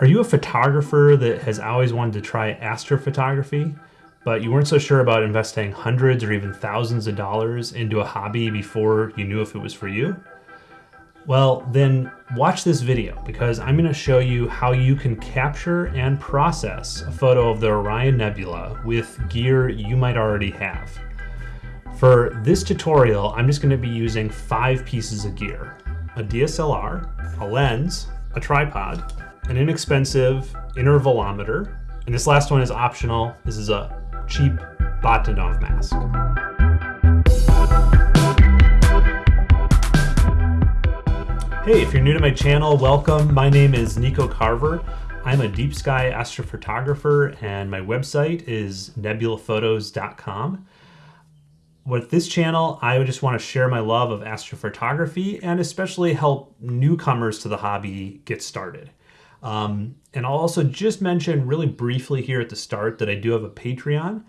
Are you a photographer that has always wanted to try astrophotography, but you weren't so sure about investing hundreds or even thousands of dollars into a hobby before you knew if it was for you? Well, then watch this video because I'm going to show you how you can capture and process a photo of the Orion Nebula with gear you might already have. For this tutorial, I'm just going to be using five pieces of gear. A DSLR, a lens, a tripod, an inexpensive intervalometer, and this last one is optional. This is a cheap Bahtinov mask. Hey, if you're new to my channel, welcome. My name is Nico Carver. I'm a deep sky astrophotographer and my website is nebulaphotos.com. With this channel, I would just want to share my love of astrophotography and especially help newcomers to the hobby get started. Um, and I'll also just mention really briefly here at the start that I do have a Patreon.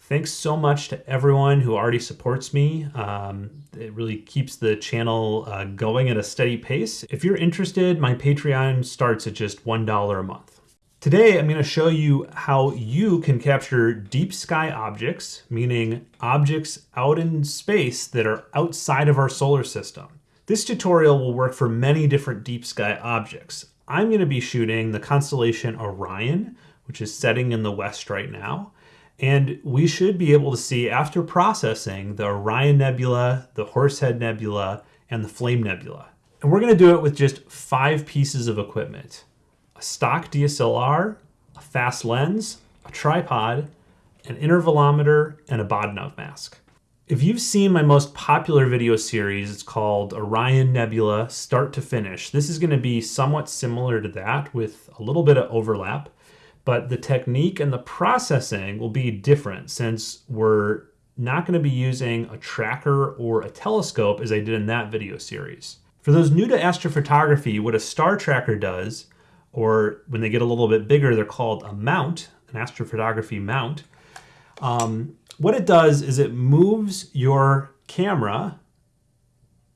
Thanks so much to everyone who already supports me. Um, it really keeps the channel uh, going at a steady pace. If you're interested, my Patreon starts at just $1 a month. Today, I'm going to show you how you can capture deep sky objects, meaning objects out in space that are outside of our solar system. This tutorial will work for many different deep sky objects. I'm going to be shooting the constellation Orion, which is setting in the west right now. And we should be able to see after processing the Orion Nebula, the Horsehead Nebula, and the Flame Nebula. And we're going to do it with just five pieces of equipment. A stock DSLR, a fast lens, a tripod, an intervalometer, and a Bahtinov mask. If you've seen my most popular video series, it's called Orion Nebula Start to Finish. This is going to be somewhat similar to that with a little bit of overlap, but the technique and the processing will be different since we're not going to be using a tracker or a telescope as I did in that video series. For those new to astrophotography, what a star tracker does, or when they get a little bit bigger, they're called a mount, an astrophotography mount. Um, what it does is it moves your camera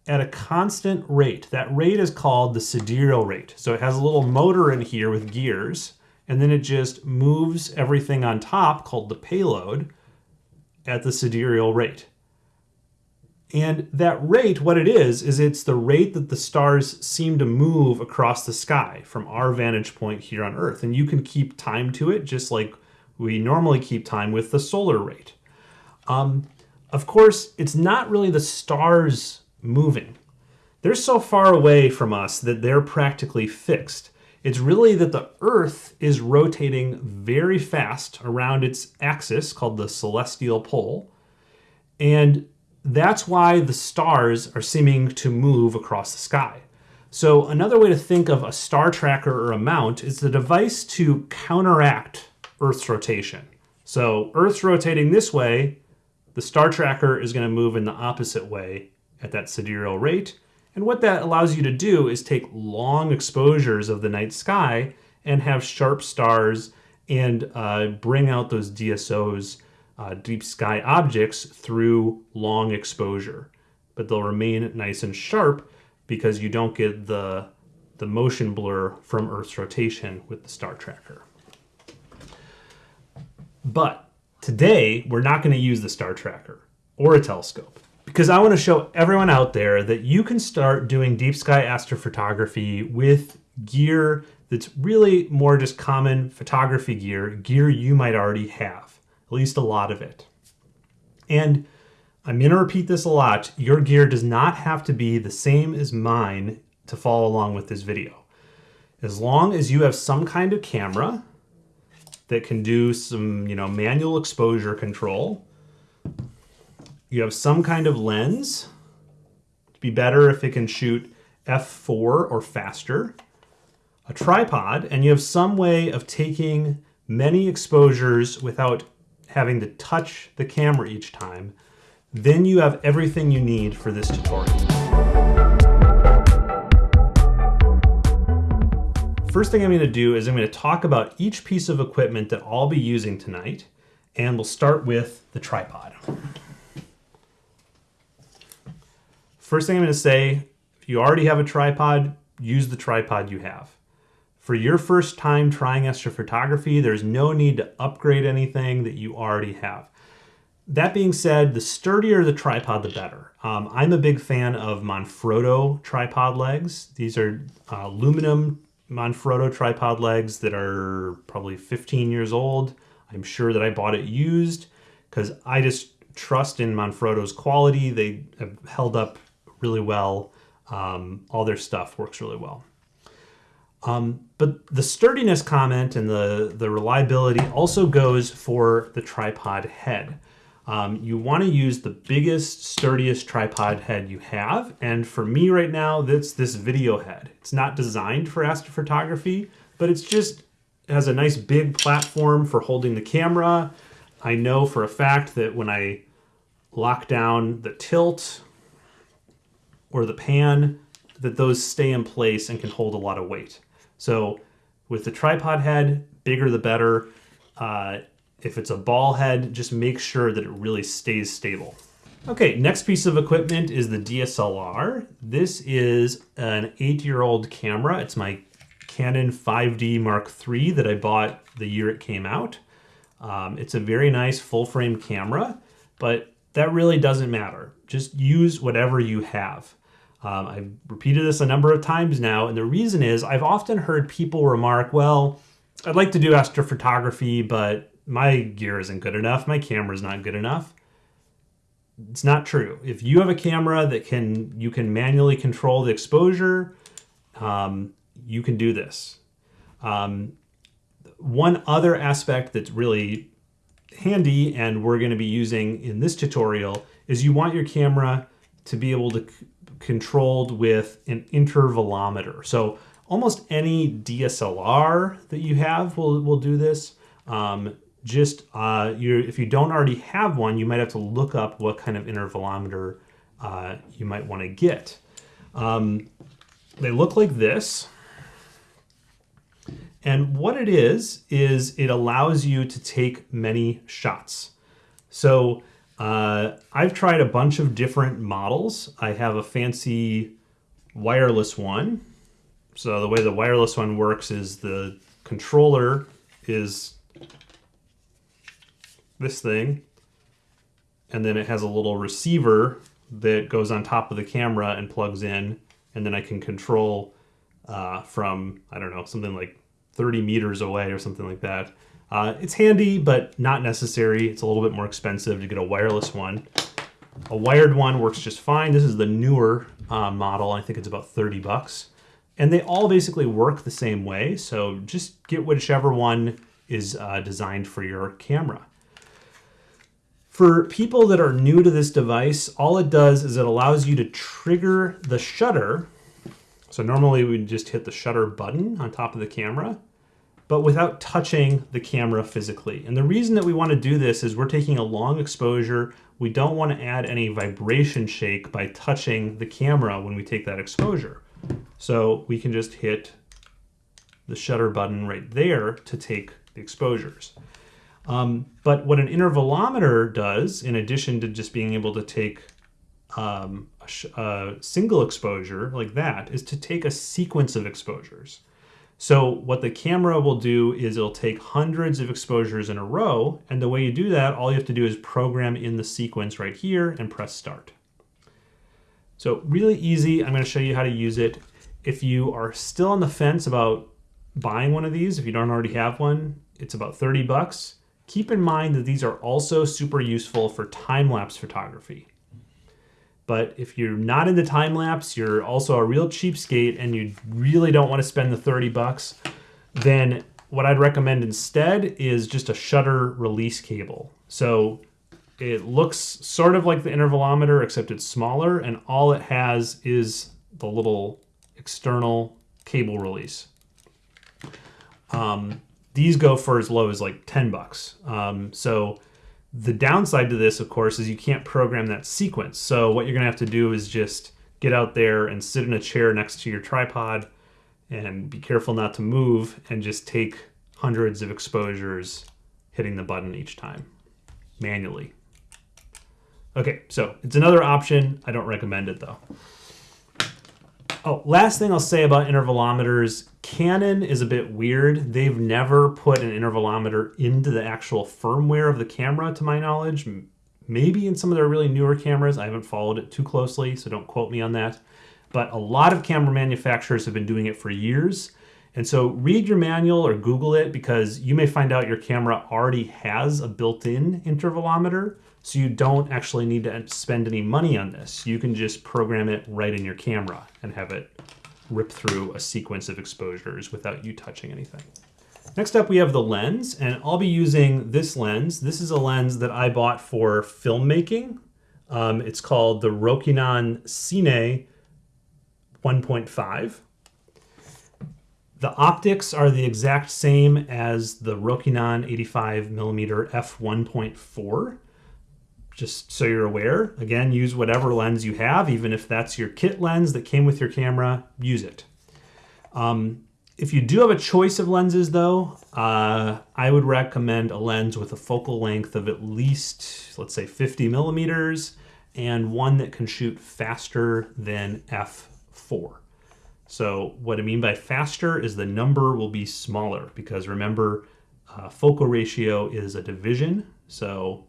at a constant rate. That rate is called the sidereal rate. So it has a little motor in here with gears, and then it just moves everything on top, called the payload, at the sidereal rate. And that rate, what it is, is it's the rate that the stars seem to move across the sky from our vantage point here on Earth. And you can keep time to it just like we normally keep time with the solar rate. Um, of course, it's not really the stars moving. They're so far away from us that they're practically fixed. It's really that the Earth is rotating very fast around its axis called the celestial pole. And that's why the stars are seeming to move across the sky. So another way to think of a star tracker or a mount is the device to counteract Earth's rotation. So Earth's rotating this way, the star tracker is going to move in the opposite way at that sidereal rate. And what that allows you to do is take long exposures of the night sky and have sharp stars and uh, bring out those DSOs, uh, deep sky objects, through long exposure. But they'll remain nice and sharp because you don't get the, the motion blur from Earth's rotation with the star tracker. But Today, we're not going to use the star tracker or a telescope because I want to show everyone out there that you can start doing deep sky astrophotography with gear that's really more just common photography gear, gear you might already have, at least a lot of it. And I'm going to repeat this a lot. Your gear does not have to be the same as mine to follow along with this video. As long as you have some kind of camera, that can do some, you know, manual exposure control. You have some kind of lens. It'd be better if it can shoot f4 or faster. A tripod, and you have some way of taking many exposures without having to touch the camera each time. Then you have everything you need for this tutorial. First thing I'm going to do is I'm going to talk about each piece of equipment that I'll be using tonight, and we'll start with the tripod. First thing I'm going to say, if you already have a tripod, use the tripod you have. For your first time trying astrophotography, there's no need to upgrade anything that you already have. That being said, the sturdier the tripod, the better. Um, I'm a big fan of Manfrotto tripod legs. These are uh, aluminum Manfrotto tripod legs that are probably 15 years old. I'm sure that I bought it used because I just trust in Manfrotto's quality. They have held up really well. Um, all their stuff works really well. Um, but the sturdiness comment and the, the reliability also goes for the tripod head. Um, you want to use the biggest, sturdiest tripod head you have. And for me right now, that's this video head. It's not designed for astrophotography, but it's just it has a nice big platform for holding the camera. I know for a fact that when I lock down the tilt or the pan, that those stay in place and can hold a lot of weight. So with the tripod head, bigger the better. Uh, if it's a ball head, just make sure that it really stays stable. Okay, next piece of equipment is the DSLR. This is an eight-year-old camera. It's my Canon 5D Mark III that I bought the year it came out. Um, it's a very nice full-frame camera, but that really doesn't matter. Just use whatever you have. Um, I've repeated this a number of times now, and the reason is I've often heard people remark, well, I'd like to do astrophotography, but my gear isn't good enough, my camera's not good enough. It's not true. If you have a camera that can you can manually control the exposure, um, you can do this. Um, one other aspect that's really handy and we're going to be using in this tutorial is you want your camera to be able to controlled with an intervalometer. So almost any DSLR that you have will, will do this. Um, just uh, if you don't already have one, you might have to look up what kind of intervalometer uh, you might want to get. Um, they look like this. And what it is, is it allows you to take many shots. So uh, I've tried a bunch of different models. I have a fancy wireless one. So the way the wireless one works is the controller is this thing, and then it has a little receiver that goes on top of the camera and plugs in, and then I can control uh, from, I don't know, something like 30 meters away or something like that. Uh, it's handy, but not necessary. It's a little bit more expensive to get a wireless one. A wired one works just fine. This is the newer uh, model. I think it's about 30 bucks. And they all basically work the same way. So just get whichever one is uh, designed for your camera. For people that are new to this device, all it does is it allows you to trigger the shutter. So normally we just hit the shutter button on top of the camera but without touching the camera physically. And the reason that we want to do this is we're taking a long exposure. We don't want to add any vibration shake by touching the camera when we take that exposure. So we can just hit the shutter button right there to take the exposures. Um, but what an intervalometer does, in addition to just being able to take um, a, a single exposure like that, is to take a sequence of exposures. So what the camera will do is it'll take hundreds of exposures in a row. And the way you do that, all you have to do is program in the sequence right here and press start. So really easy. I'm going to show you how to use it. If you are still on the fence about buying one of these, if you don't already have one, it's about 30 bucks. Keep in mind that these are also super useful for time-lapse photography. But if you're not into time lapse, you're also a real cheapskate and you really don't want to spend the 30 bucks, then what I'd recommend instead is just a shutter release cable. So it looks sort of like the intervalometer, except it's smaller, and all it has is the little external cable release. Um, these go for as low as like 10 bucks. Um, so the downside to this, of course, is you can't program that sequence. So what you're gonna have to do is just get out there and sit in a chair next to your tripod and be careful not to move and just take hundreds of exposures hitting the button each time manually. Okay, so it's another option. I don't recommend it though. Oh, last thing I'll say about intervalometers Canon is a bit weird. They've never put an intervalometer into the actual firmware of the camera, to my knowledge. Maybe in some of their really newer cameras. I haven't followed it too closely, so don't quote me on that. But a lot of camera manufacturers have been doing it for years. And so read your manual or Google it because you may find out your camera already has a built in intervalometer. So you don't actually need to spend any money on this. You can just program it right in your camera and have it rip through a sequence of exposures without you touching anything. Next up, we have the lens, and I'll be using this lens. This is a lens that I bought for filmmaking. Um, it's called the Rokinon Cine 1.5. The optics are the exact same as the Rokinon 85mm f1.4 just so you're aware. Again, use whatever lens you have, even if that's your kit lens that came with your camera, use it. Um, if you do have a choice of lenses though, uh, I would recommend a lens with a focal length of at least, let's say 50 millimeters, and one that can shoot faster than f4. So what I mean by faster is the number will be smaller because remember, uh, focal ratio is a division. So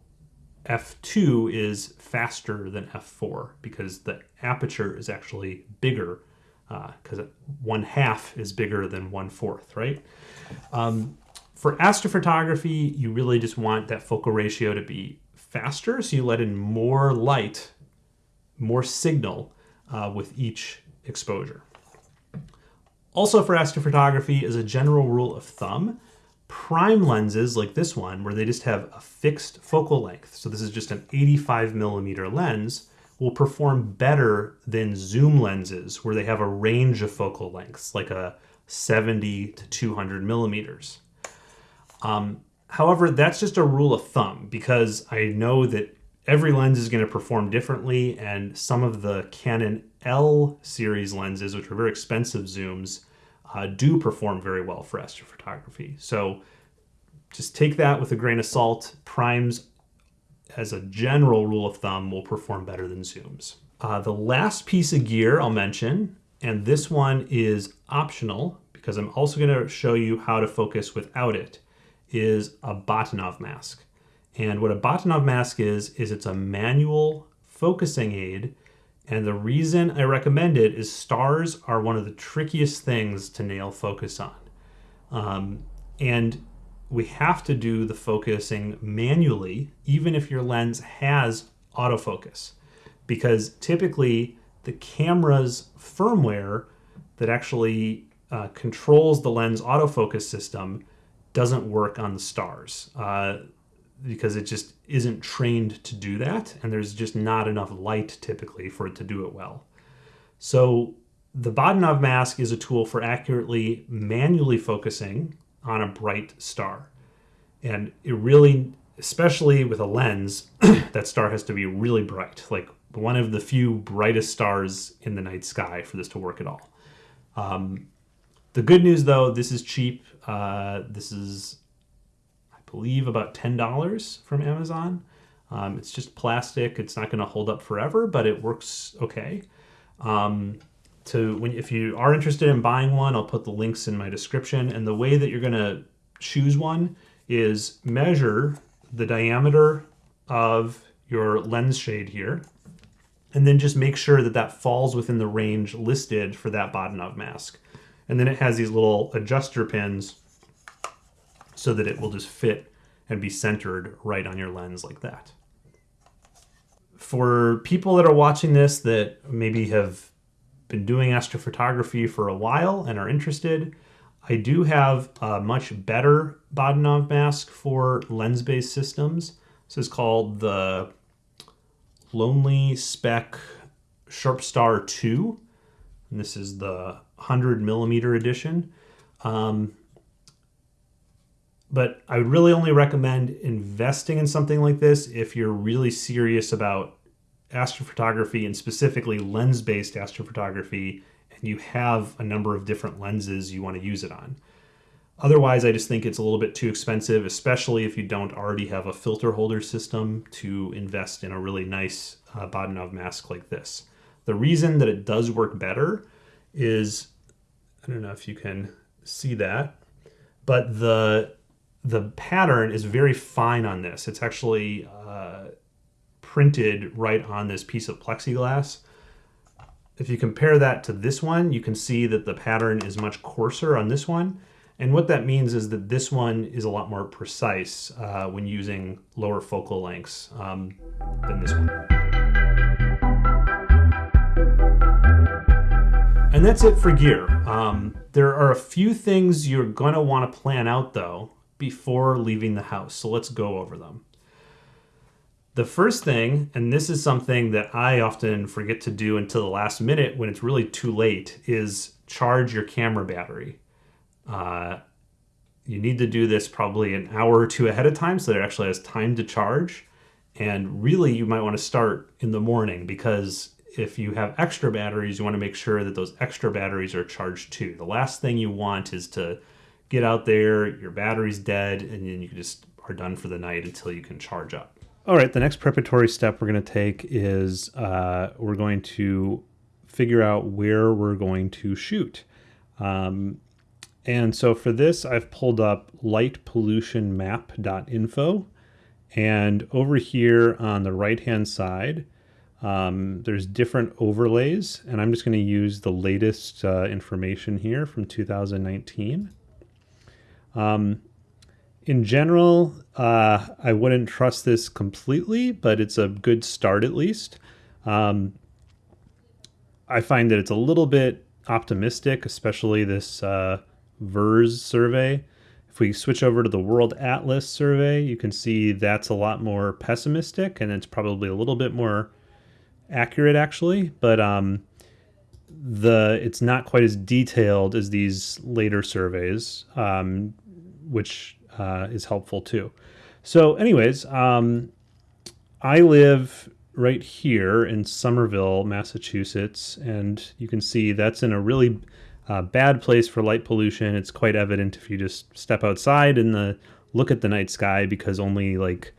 f2 is faster than f4 because the aperture is actually bigger because uh, one half is bigger than one fourth, right? Um, for astrophotography, you really just want that focal ratio to be faster, so you let in more light, more signal uh, with each exposure. Also for astrophotography, as a general rule of thumb, prime lenses like this one, where they just have a fixed focal length, so this is just an 85 millimeter lens, will perform better than zoom lenses where they have a range of focal lengths, like a 70 to 200 millimeters. Um, however, that's just a rule of thumb because I know that every lens is going to perform differently, and some of the Canon L series lenses, which are very expensive zooms, uh, do perform very well for astrophotography. So just take that with a grain of salt. Primes, as a general rule of thumb, will perform better than zooms. Uh, the last piece of gear I'll mention, and this one is optional because I'm also going to show you how to focus without it, is a Bahtinov mask. And what a Bahtinov mask is, is it's a manual focusing aid and the reason I recommend it is stars are one of the trickiest things to nail focus on. Um, and we have to do the focusing manually, even if your lens has autofocus, because typically the camera's firmware that actually uh, controls the lens autofocus system doesn't work on the stars. Uh, because it just isn't trained to do that and there's just not enough light typically for it to do it well. So the Bahtinov mask is a tool for accurately manually focusing on a bright star. And it really, especially with a lens, that star has to be really bright, like one of the few brightest stars in the night sky for this to work at all. Um, the good news though, this is cheap. Uh, this is believe about $10 from Amazon. Um, it's just plastic. It's not going to hold up forever, but it works okay. Um, to when if you are interested in buying one, I'll put the links in my description. And the way that you're going to choose one is measure the diameter of your lens shade here, and then just make sure that that falls within the range listed for that Bahtinov mask. And then it has these little adjuster pins so that it will just fit and be centered right on your lens like that. For people that are watching this that maybe have been doing astrophotography for a while and are interested, I do have a much better Bahtinov mask for lens-based systems. This is called the Lonely Speck Sharp Star 2. And this is the 100 millimeter edition. Um, but I would really only recommend investing in something like this if you're really serious about astrophotography and specifically lens based astrophotography and you have a number of different lenses you want to use it on. Otherwise, I just think it's a little bit too expensive, especially if you don't already have a filter holder system to invest in a really nice uh, Bahtinov mask like this. The reason that it does work better is I don't know if you can see that, but the the pattern is very fine on this. It's actually uh, printed right on this piece of plexiglass. If you compare that to this one, you can see that the pattern is much coarser on this one. And what that means is that this one is a lot more precise uh, when using lower focal lengths um, than this one. And that's it for gear. Um, there are a few things you're going to want to plan out though before leaving the house. So let's go over them. The first thing, and this is something that I often forget to do until the last minute when it's really too late, is charge your camera battery. Uh, you need to do this probably an hour or two ahead of time so that it actually has time to charge. And really, you might want to start in the morning because if you have extra batteries, you want to make sure that those extra batteries are charged too. The last thing you want is to get out there, your battery's dead, and then you just are done for the night until you can charge up. All right, the next preparatory step we're going to take is uh, we're going to figure out where we're going to shoot. Um, and so for this, I've pulled up lightpollutionmap.info. And over here on the right-hand side, um, there's different overlays, and I'm just going to use the latest uh, information here from 2019. Um, in general, uh, I wouldn't trust this completely, but it's a good start at least. Um, I find that it's a little bit optimistic, especially this uh, VIIRS survey. If we switch over to the World Atlas survey, you can see that's a lot more pessimistic and it's probably a little bit more accurate actually, but um, the it's not quite as detailed as these later surveys, um, which uh, is helpful too. So, anyways, um, I live right here in Somerville, Massachusetts, and you can see that's in a really uh, bad place for light pollution. It's quite evident if you just step outside and the look at the night sky because only like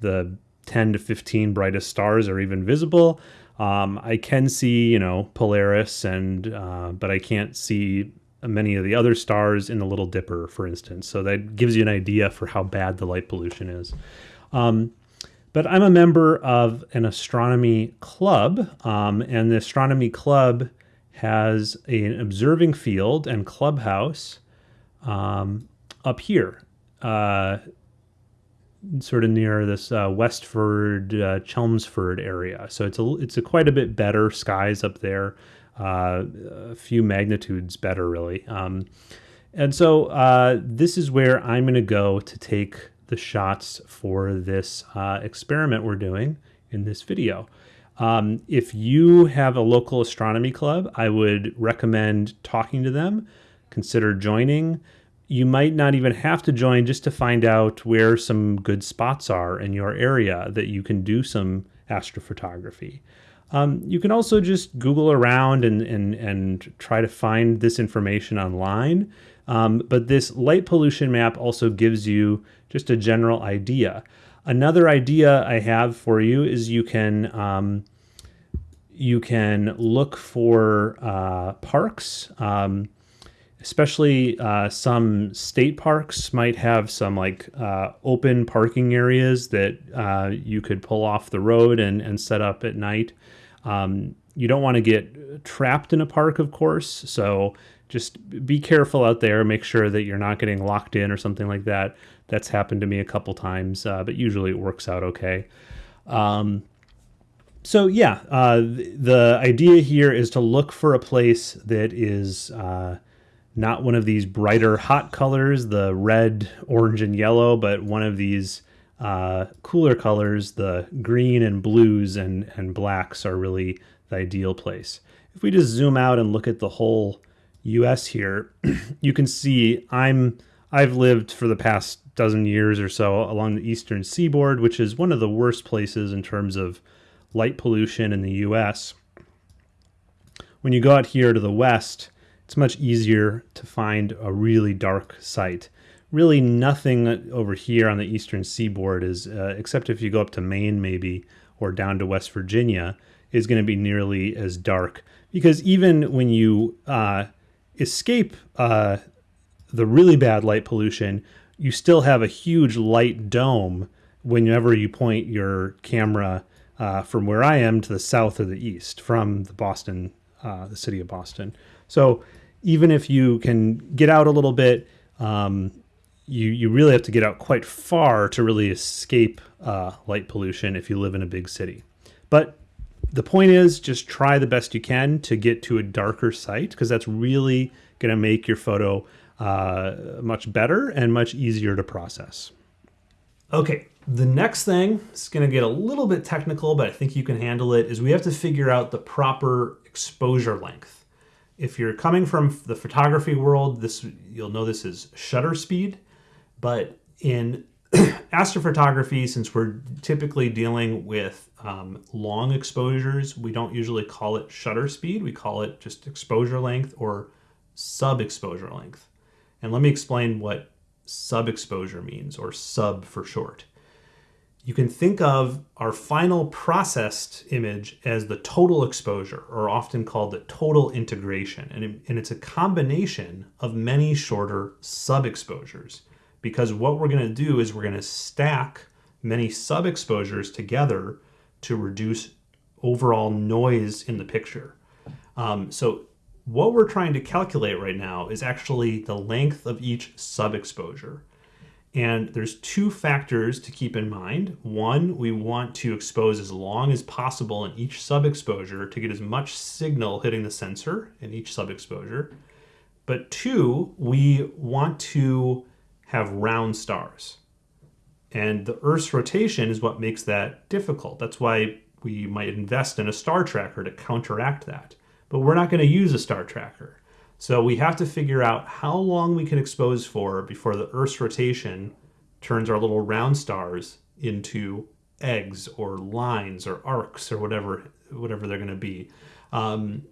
the 10 to 15 brightest stars are even visible. Um, I can see, you know, Polaris, and uh, but I can't see many of the other stars in the Little Dipper, for instance. So that gives you an idea for how bad the light pollution is. Um, but I'm a member of an astronomy club, um, and the astronomy club has a, an observing field and clubhouse um, up here, uh, sort of near this uh, Westford, uh, Chelmsford area. So it's a it's a quite a bit better skies up there uh, a few magnitudes better, really. Um, and so uh, this is where I'm going to go to take the shots for this uh, experiment we're doing in this video. Um, if you have a local astronomy club, I would recommend talking to them. Consider joining. You might not even have to join just to find out where some good spots are in your area that you can do some astrophotography. Um, you can also just Google around and, and, and try to find this information online. Um, but this light pollution map also gives you just a general idea. Another idea I have for you is you can um, you can look for uh, parks, um, especially uh, some state parks might have some like uh, open parking areas that uh, you could pull off the road and, and set up at night. Um, you don't want to get trapped in a park, of course. So just be careful out there. Make sure that you're not getting locked in or something like that. That's happened to me a couple times, uh, but usually it works out okay. Um, so yeah, uh, the idea here is to look for a place that is uh, not one of these brighter hot colors, the red, orange, and yellow, but one of these uh, cooler colors, the green and blues and, and blacks are really the ideal place. If we just zoom out and look at the whole US here, you can see I'm I've lived for the past dozen years or so along the eastern seaboard, which is one of the worst places in terms of light pollution in the US. When you go out here to the west, it's much easier to find a really dark site really nothing over here on the eastern seaboard is, uh, except if you go up to Maine maybe or down to West Virginia, is going to be nearly as dark. because even when you uh, escape uh, the really bad light pollution, you still have a huge light dome whenever you point your camera uh, from where I am to the south or the east from the Boston, uh, the city of Boston. So even if you can get out a little bit, um, you you really have to get out quite far to really escape uh, light pollution if you live in a big city. But the point is, just try the best you can to get to a darker site because that's really going to make your photo uh, much better and much easier to process. Okay, the next thing is going to get a little bit technical, but I think you can handle it. Is we have to figure out the proper exposure length. If you're coming from the photography world, this you'll know this is shutter speed, but in astrophotography, since we're typically dealing with um, long exposures, we don't usually call it shutter speed. We call it just exposure length or sub-exposure length. And let me explain what sub-exposure means, or sub for short. You can think of our final processed image as the total exposure, or often called the total integration. And, it, and it's a combination of many shorter sub-exposures because what we're going to do is we're going to stack many sub-exposures together to reduce overall noise in the picture. Um, so what we're trying to calculate right now is actually the length of each sub-exposure. And there's two factors to keep in mind. One, we want to expose as long as possible in each sub-exposure to get as much signal hitting the sensor in each sub-exposure. But two, we want to have round stars. And the Earth's rotation is what makes that difficult. That's why we might invest in a star tracker to counteract that. But we're not going to use a star tracker. So we have to figure out how long we can expose for before the Earth's rotation turns our little round stars into eggs or lines or arcs or whatever whatever they're going to be. Um,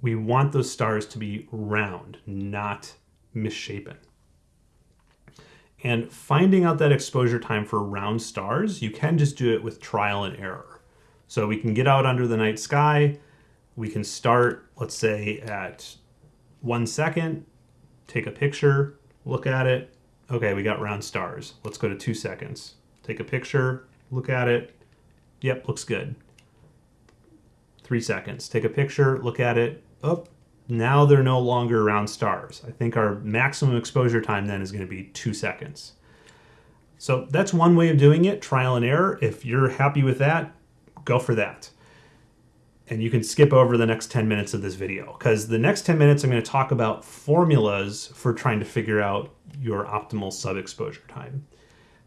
we want those stars to be round, not misshapen. And finding out that exposure time for round stars, you can just do it with trial and error. So we can get out under the night sky. We can start, let's say, at one second, take a picture, look at it. Okay, we got round stars. Let's go to two seconds. Take a picture, look at it. Yep, looks good. Three seconds. Take a picture, look at it. Oh, now they're no longer round stars. I think our maximum exposure time then is going to be two seconds. So that's one way of doing it, trial and error. If you're happy with that, go for that. And you can skip over the next 10 minutes of this video because the next 10 minutes I'm going to talk about formulas for trying to figure out your optimal sub-exposure time.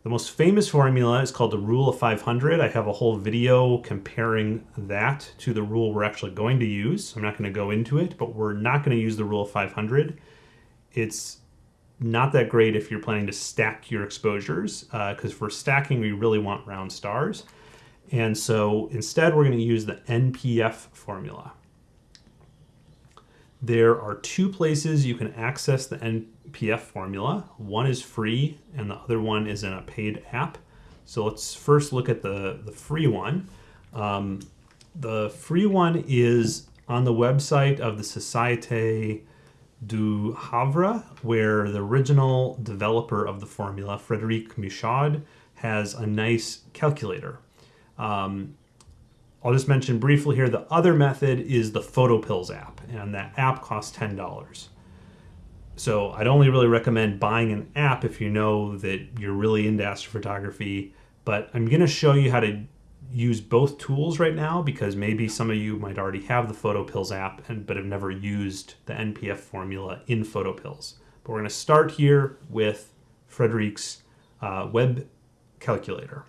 The most famous formula is called the rule of 500. I have a whole video comparing that to the rule we're actually going to use. I'm not going to go into it, but we're not going to use the rule of 500. It's not that great if you're planning to stack your exposures, because uh, for stacking, we really want round stars. And so instead, we're going to use the NPF formula. There are two places you can access the NPF formula. One is free and the other one is in a paid app. So let's first look at the, the free one. Um, the free one is on the website of the Société du Havre, where the original developer of the formula, Frédéric Michaud, has a nice calculator. Um, I'll just mention briefly here, the other method is the PhotoPills app, and that app costs $10. So I'd only really recommend buying an app if you know that you're really into astrophotography, but I'm gonna show you how to use both tools right now because maybe some of you might already have the PhotoPills app and but have never used the NPF formula in PhotoPills. But we're gonna start here with Frédéric's uh, web calculator.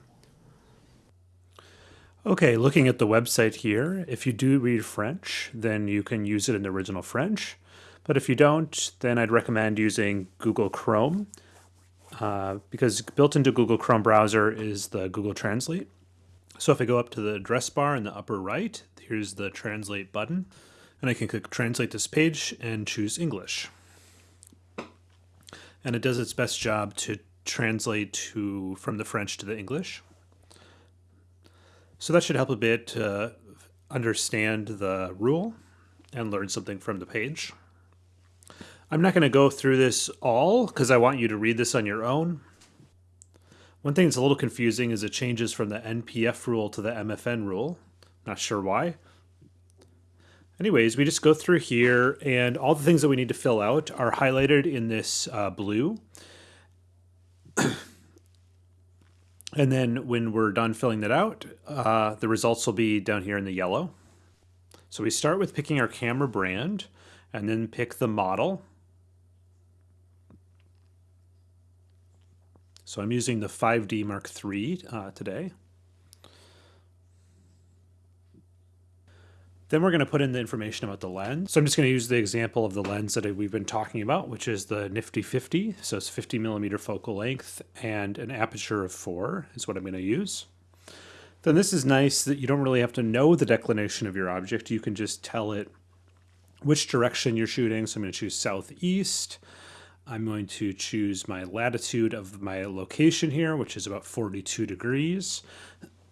Okay, looking at the website here, if you do read French, then you can use it in the original French. But if you don't, then I'd recommend using Google Chrome uh, because built into Google Chrome browser is the Google Translate. So if I go up to the address bar in the upper right, here's the translate button, and I can click translate this page and choose English. And it does its best job to translate to from the French to the English. So that should help a bit to understand the rule. and learn something from the page. I'm not going to go through this all because I want you to read this on your own. One thing that's a little confusing is it changes from the NPF rule to the MFN rule. Not sure why. Anyways, we just go through here and all the things that we need to fill out are highlighted in this uh, blue. and then when we're done filling that out, uh, the results will be down here in the yellow. So we start with picking our camera brand and then pick the model. So I'm using the 5D Mark III uh, today. Then we're going to put in the information about the lens. So I'm just going to use the example of the lens that we've been talking about, which is the Nifty 50. So it's 50 millimeter focal length and an aperture of 4 is what I'm going to use. Then this is nice that you don't really have to know the declination of your object. You can just tell it which direction you're shooting. So I'm going to choose southeast. I'm going to choose my latitude of my location here, which is about 42 degrees.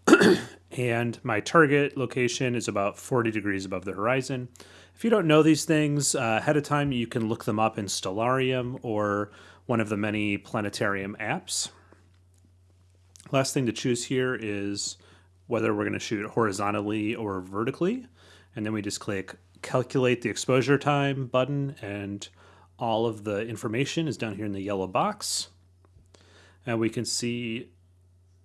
and my target location is about 40 degrees above the horizon. If you don't know these things uh, ahead of time, you can look them up in Stellarium or one of the many planetarium apps. Last thing to choose here is whether we're going to shoot horizontally or vertically. And then we just click calculate the exposure time button and all of the information is down here in the yellow box. And we can see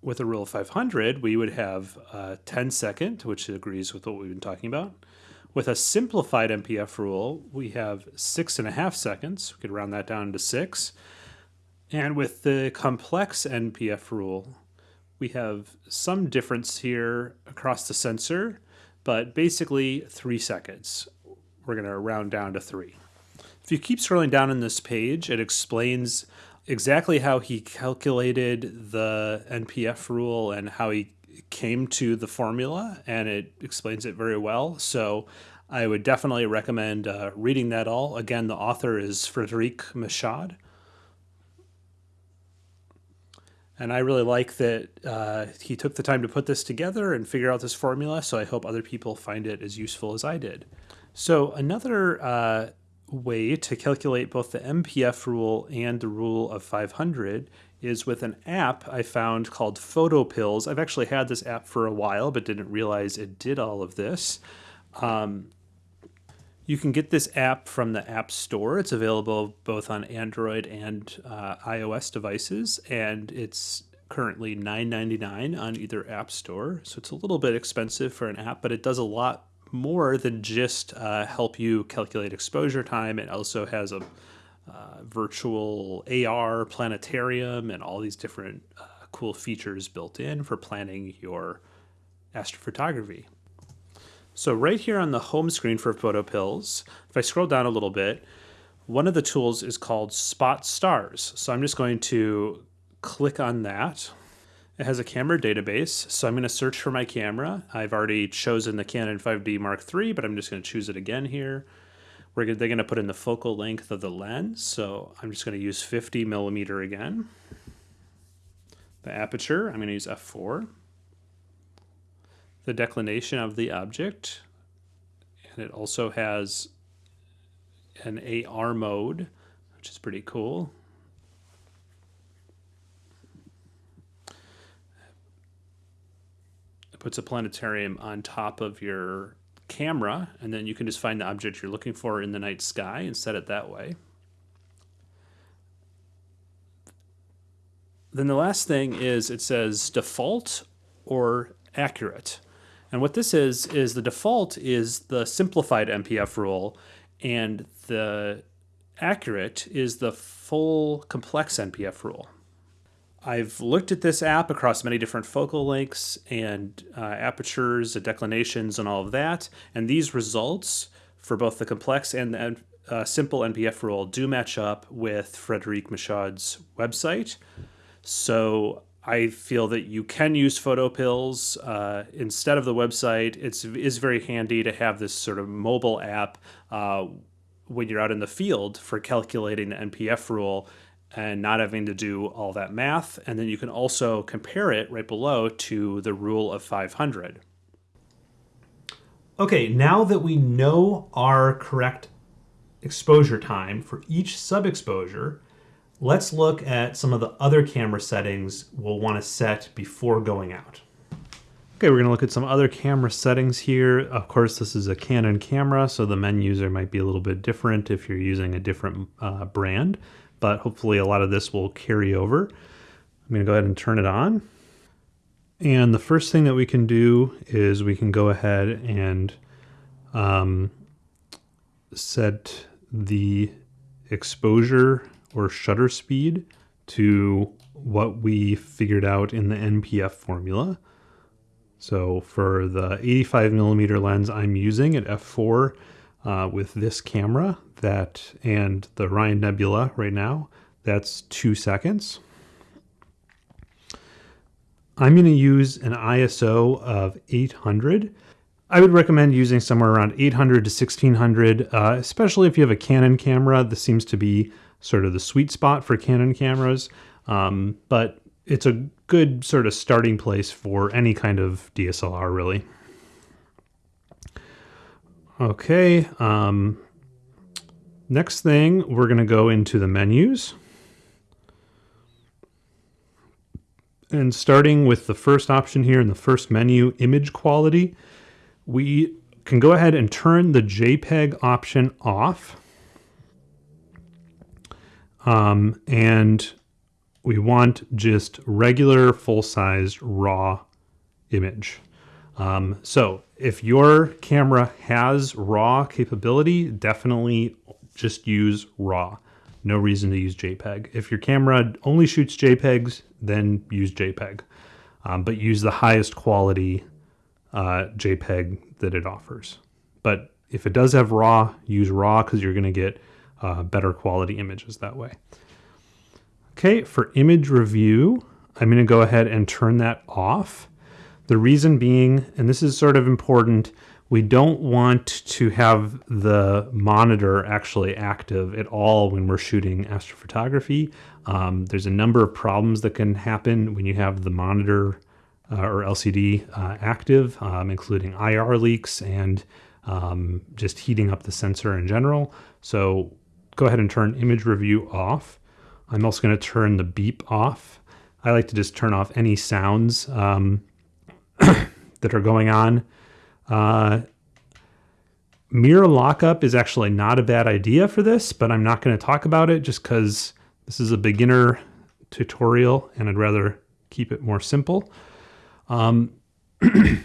with a rule of 500, we would have a 10 second, which agrees with what we've been talking about. With a simplified NPF rule, we have six and a half seconds. We could round that down to six. And with the complex NPF rule, we have some difference here across the sensor, but basically three seconds. We're going to round down to three. If you keep scrolling down in this page, it explains exactly how he calculated the NPF rule and how he came to the formula, and it explains it very well. So I would definitely recommend uh, reading that all. Again, the author is Frederic Michaud. And I really like that uh, he took the time to put this together and figure out this formula. So I hope other people find it as useful as I did. So another uh, way to calculate both the NPF rule and the rule of 500 is with an app I found called PhotoPills. I've actually had this app for a while, but didn't realize it did all of this. Um, you can get this app from the App Store. It's available both on Android and uh, iOS devices, and it's currently $9.99 on either App Store. So it's a little bit expensive for an app, but it does a lot more than just uh, help you calculate exposure time. It also has a uh, virtual AR planetarium and all these different uh, cool features built in for planning your astrophotography. So right here on the home screen for PhotoPills, if I scroll down a little bit, one of the tools is called Spot Stars. So I'm just going to click on that. It has a camera database, so I'm going to search for my camera. I've already chosen the Canon 5D Mark III, but I'm just going to choose it again here. We're gonna, they're going to put in the focal length of the lens, so I'm just going to use 50 millimeter again. The aperture, I'm going to use f4. The declination of the object, and it also has an AR mode, which is pretty cool. Puts a planetarium on top of your camera, and then you can just find the object you're looking for in the night sky and set it that way. Then the last thing is it says default or accurate. And what this is, is the default is the simplified NPF rule, and the accurate is the full complex NPF rule. I've looked at this app across many different focal lengths and uh, apertures and declinations and all of that. And these results for both the complex and the uh, simple NPF rule do match up with Frederic Michaud's website. So I feel that you can use PhotoPills uh, instead of the website. It's is very handy to have this sort of mobile app uh, when you're out in the field for calculating the NPF rule and not having to do all that math. And then you can also compare it right below to the rule of 500. Okay, now that we know our correct exposure time for each sub-exposure, let's look at some of the other camera settings we'll want to set before going out. Okay, we're going to look at some other camera settings here. Of course, this is a Canon camera, so the menus are might be a little bit different if you're using a different uh, brand, but hopefully a lot of this will carry over. I'm going to go ahead and turn it on. And the first thing that we can do is we can go ahead and um, set the exposure or shutter speed to what we figured out in the NPF formula. So for the 85 millimeter lens I'm using at f4 uh, with this camera that and the Orion Nebula right now, that's two seconds. I'm going to use an ISO of 800. I would recommend using somewhere around 800 to 1600, uh, especially if you have a Canon camera. This seems to be sort of the sweet spot for Canon cameras, um, but it's a good sort of starting place for any kind of DSLR, really. Okay, um, next thing, we're going to go into the menus. And starting with the first option here in the first menu, image quality, we can go ahead and turn the JPEG option off. Um, and we want just regular full-sized raw image. Um, so if your camera has RAW capability, definitely just use RAW. No reason to use JPEG. If your camera only shoots JPEGs, then use JPEG. Um, but use the highest quality uh, JPEG that it offers. But if it does have RAW, use RAW because you're going to get uh, better quality images that way. Okay, for image review, I'm going to go ahead and turn that off. The reason being, and this is sort of important, we don't want to have the monitor actually active at all when we're shooting astrophotography. Um, there's a number of problems that can happen when you have the monitor uh, or LCD uh, active, um, including IR leaks and um, just heating up the sensor in general. So go ahead and turn image review off. I'm also going to turn the beep off. I like to just turn off any sounds um, that are going on. Uh, mirror lockup is actually not a bad idea for this, but I'm not going to talk about it just because this is a beginner tutorial and I'd rather keep it more simple. Um, I'm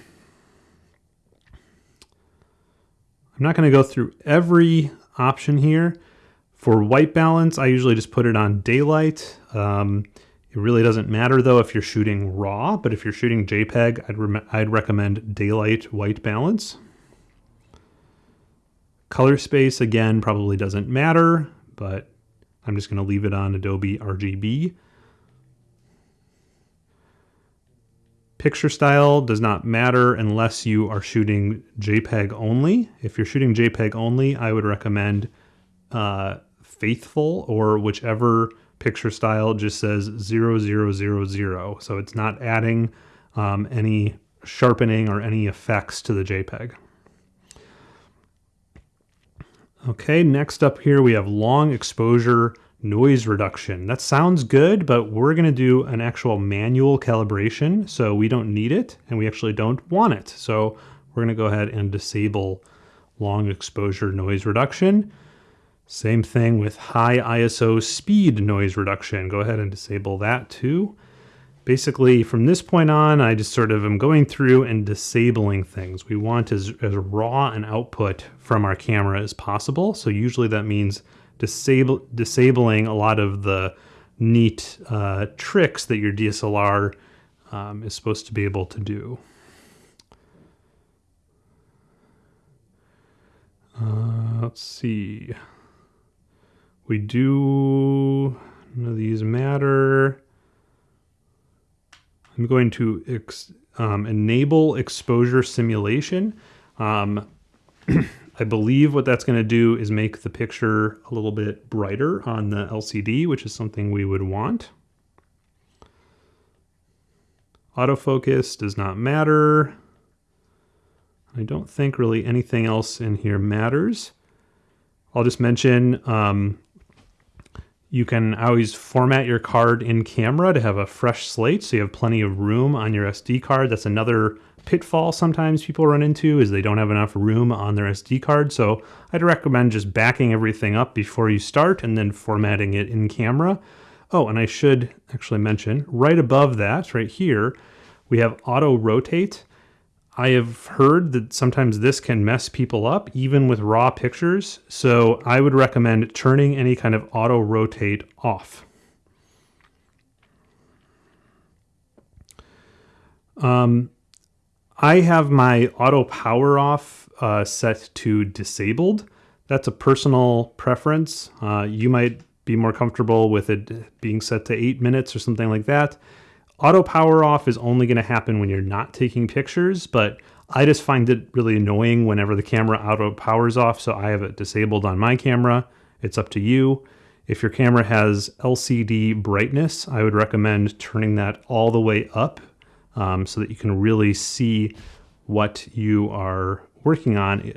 not going to go through every option here. For white balance, I usually just put it on daylight. Um, it really doesn't matter though if you're shooting RAW, but if you're shooting JPEG, I'd, re I'd recommend daylight white balance. Color space, again, probably doesn't matter, but I'm just going to leave it on Adobe RGB. Picture style does not matter unless you are shooting JPEG only. If you're shooting JPEG only, I would recommend uh, faithful or whichever picture style just says 0000. So it's not adding um, any sharpening or any effects to the JPEG. Okay, next up here we have long exposure noise reduction. That sounds good, but we're going to do an actual manual calibration, so we don't need it, and we actually don't want it. So we're going to go ahead and disable long exposure noise reduction. Same thing with high ISO speed noise reduction. Go ahead and disable that too. Basically, from this point on, I just sort of am going through and disabling things. We want as, as raw an output from our camera as possible. So usually that means disable, disabling a lot of the neat uh, tricks that your DSLR um, is supposed to be able to do. Uh, let's see. We do, none of these matter. I'm going to ex, um, enable exposure simulation. Um, I believe what that's going to do is make the picture a little bit brighter on the LCD, which is something we would want. Autofocus does not matter. I don't think really anything else in here matters. I'll just mention um, you can always format your card in camera to have a fresh slate so you have plenty of room on your SD card. That's another pitfall sometimes people run into is they don't have enough room on their SD card. So I'd recommend just backing everything up before you start and then formatting it in camera. Oh, and I should actually mention right above that, right here, we have auto rotate. I have heard that sometimes this can mess people up, even with raw pictures. So I would recommend turning any kind of auto rotate off. Um, I have my auto power off uh, set to disabled. That's a personal preference. Uh, you might be more comfortable with it being set to eight minutes or something like that. Auto power off is only going to happen when you're not taking pictures, but I just find it really annoying whenever the camera auto powers off, so I have it disabled on my camera. It's up to you. If your camera has LCD brightness, I would recommend turning that all the way up um, so that you can really see what you are working on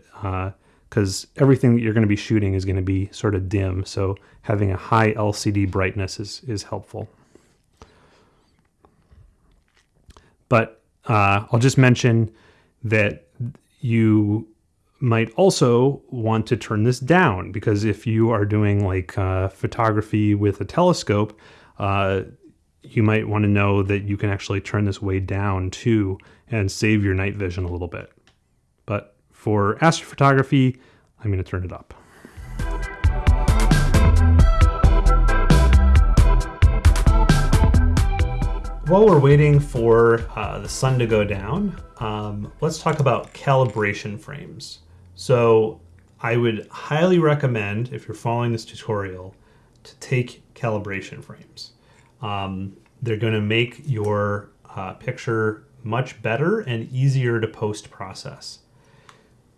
because uh, everything that you're going to be shooting is going to be sort of dim. So having a high LCD brightness is, is helpful. But uh, I'll just mention that you might also want to turn this down because if you are doing like uh, photography with a telescope, uh, you might want to know that you can actually turn this way down too and save your night vision a little bit. But for astrophotography, I'm going to turn it up. While we're waiting for uh, the sun to go down, um, let's talk about calibration frames. So I would highly recommend, if you're following this tutorial, to take calibration frames. Um, they're going to make your uh, picture much better and easier to post process.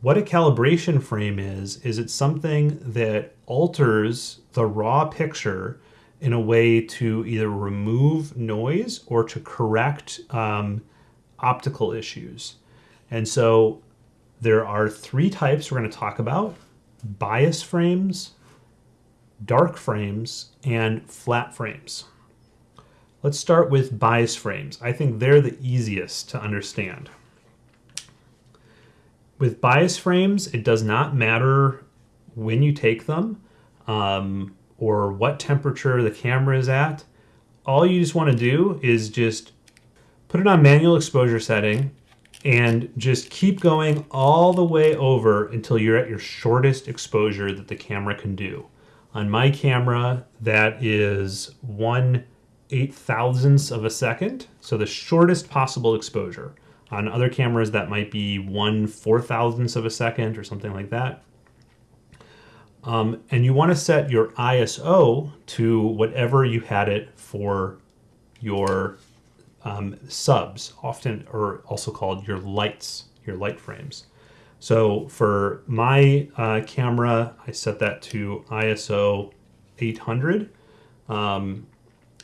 What a calibration frame is, is it's something that alters the raw picture in a way to either remove noise or to correct um, optical issues. And so there are three types we're going to talk about bias frames, dark frames, and flat frames. Let's start with bias frames. I think they're the easiest to understand. With bias frames, it does not matter when you take them. Um, or what temperature the camera is at, all you just want to do is just put it on manual exposure setting and just keep going all the way over until you're at your shortest exposure that the camera can do. On my camera, that is one eight thousandths of a second, so the shortest possible exposure. On other cameras, that might be one four thousandths of a second or something like that. Um, and you want to set your ISO to whatever you had it for your um, subs, often or also called your lights, your light frames. So for my uh, camera, I set that to ISO 800. Um,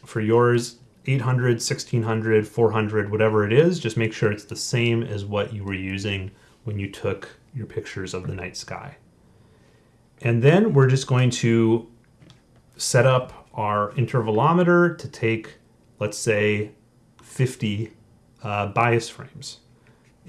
for yours, 800, 1600, 400, whatever it is, just make sure it's the same as what you were using when you took your pictures of the night sky. And then we're just going to set up our intervalometer to take, let's say, 50 uh, bias frames.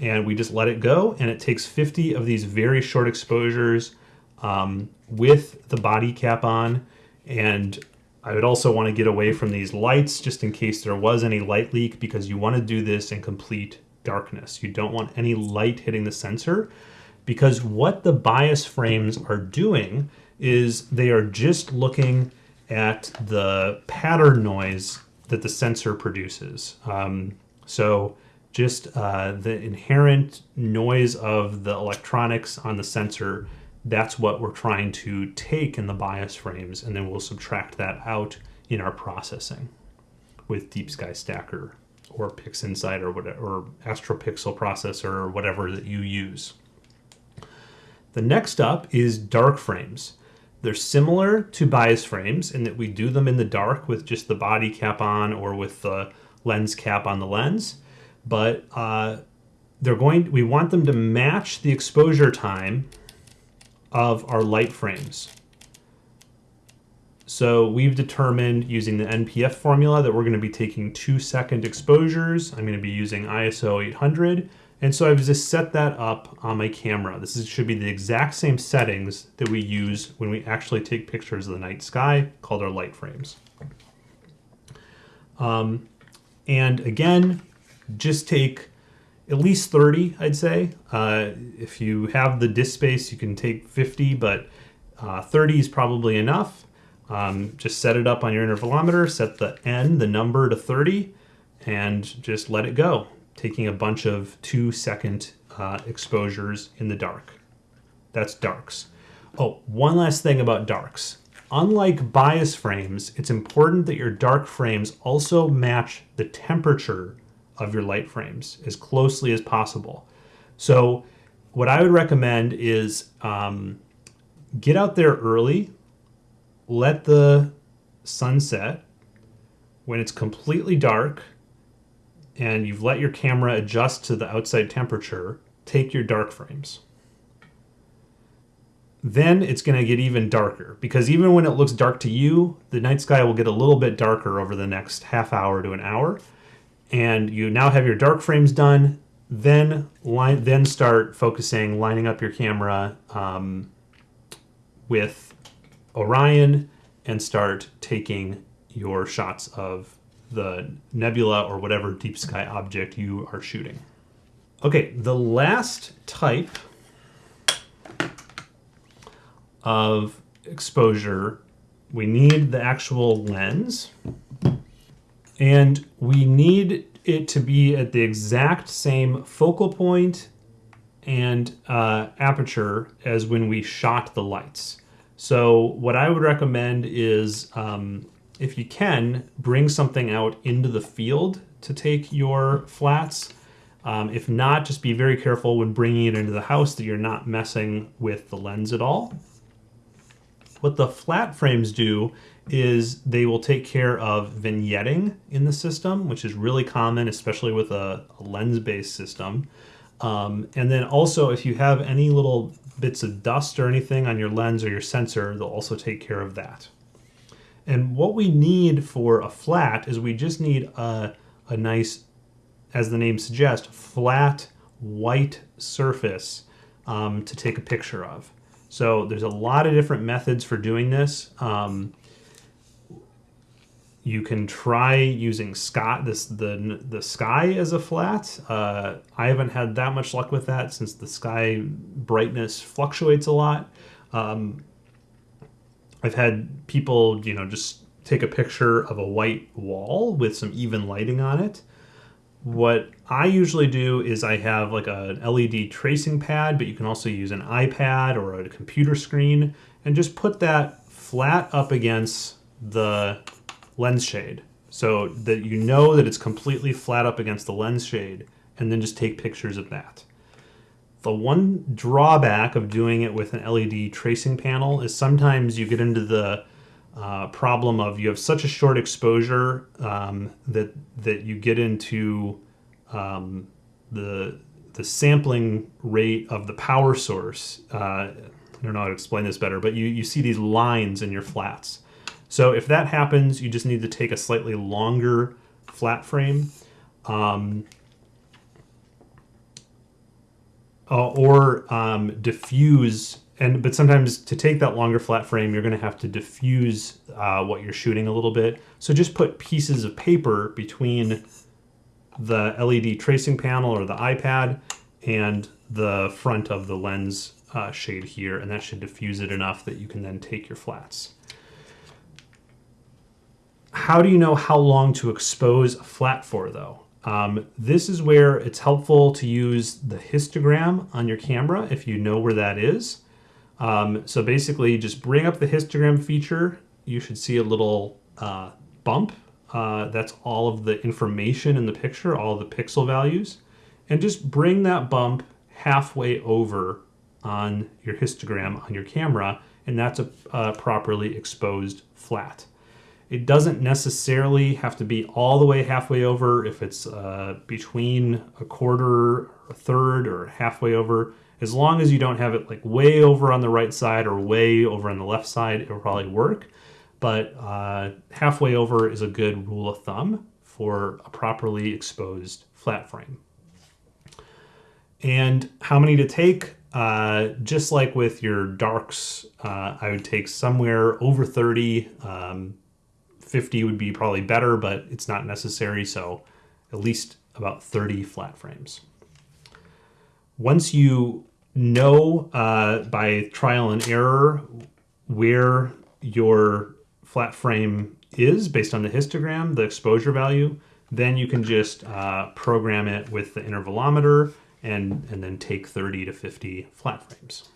And we just let it go, and it takes 50 of these very short exposures um, with the body cap on. And I would also want to get away from these lights just in case there was any light leak because you want to do this in complete darkness. You don't want any light hitting the sensor because what the bias frames are doing is they are just looking at the pattern noise that the sensor produces. Um, so just uh, the inherent noise of the electronics on the sensor, that's what we're trying to take in the bias frames, and then we'll subtract that out in our processing with Deep Sky Stacker or PixInsight or whatever, or AstroPixel processor or whatever that you use. The next up is dark frames. They're similar to bias frames in that we do them in the dark with just the body cap on or with the lens cap on the lens, but uh, they're going we want them to match the exposure time of our light frames. So we've determined using the NPF formula that we're going to be taking two second exposures. I'm going to be using ISO 800. And so I've just set that up on my camera. This is, should be the exact same settings that we use when we actually take pictures of the night sky called our light frames. Um, and again, just take at least 30, I'd say. Uh, if you have the disk space, you can take 50, but uh, 30 is probably enough. Um, just set it up on your intervalometer, set the N, the number to 30, and just let it go, taking a bunch of two second uh, exposures in the dark. That's darks. Oh, one last thing about darks. Unlike bias frames, it's important that your dark frames also match the temperature of your light frames as closely as possible. So what I would recommend is um, get out there early, let the sun set. When it's completely dark and you've let your camera adjust to the outside temperature, take your dark frames. Then it's going to get even darker because even when it looks dark to you, the night sky will get a little bit darker over the next half hour to an hour and you now have your dark frames done then line then start focusing lining up your camera um, with orion and start taking your shots of the nebula or whatever deep sky object you are shooting okay the last type of exposure we need the actual lens and we need it to be at the exact same focal point and uh, aperture as when we shot the lights. So what I would recommend is um, if you can, bring something out into the field to take your flats. Um, if not, just be very careful when bringing it into the house that you're not messing with the lens at all. What the flat frames do is they will take care of vignetting in the system, which is really common, especially with a, a lens-based system. Um, and then also, if you have any little bits of dust or anything on your lens or your sensor, they'll also take care of that. And what we need for a flat is we just need a, a nice, as the name suggests, flat white surface um, to take a picture of. So there's a lot of different methods for doing this. Um, you can try using sky this the the sky as a flat. Uh, I haven't had that much luck with that since the sky brightness fluctuates a lot. Um, I've had people, you know, just take a picture of a white wall with some even lighting on it. What I usually do is I have like an LED tracing pad, but you can also use an iPad or a computer screen and just put that flat up against the lens shade so that you know that it's completely flat up against the lens shade and then just take pictures of that. The one drawback of doing it with an LED tracing panel is sometimes you get into the uh, problem of you have such a short exposure um, that that you get into um, the the sampling rate of the power source. Uh, I don't know how to explain this better, but you, you see these lines in your flats. So if that happens, you just need to take a slightly longer flat frame. Um, uh, or um, diffuse and but sometimes to take that longer flat frame you're going to have to diffuse uh, what you're shooting a little bit so just put pieces of paper between the LED tracing panel or the iPad and the front of the lens uh, shade here and that should diffuse it enough that you can then take your flats how do you know how long to expose a flat for though? Um, this is where it's helpful to use the histogram on your camera if you know where that is. Um, so basically just bring up the histogram feature. You should see a little uh, bump. Uh, that's all of the information in the picture, all the pixel values. And just bring that bump halfway over on your histogram on your camera, and that's a, a properly exposed flat. It doesn't necessarily have to be all the way halfway over if it's uh, between a quarter a third or halfway over. As long as you don't have it like way over on the right side or way over on the left side, it will probably work. But uh, halfway over is a good rule of thumb for a properly exposed flat frame. And how many to take? Uh, just like with your darks, uh, I would take somewhere over 30. Um, 50 would be probably better, but it's not necessary. So at least about 30 flat frames. Once you know uh, by trial and error where your flat frame is based on the histogram, the exposure value, then you can just uh, program it with the intervalometer and, and then take 30 to 50 flat frames.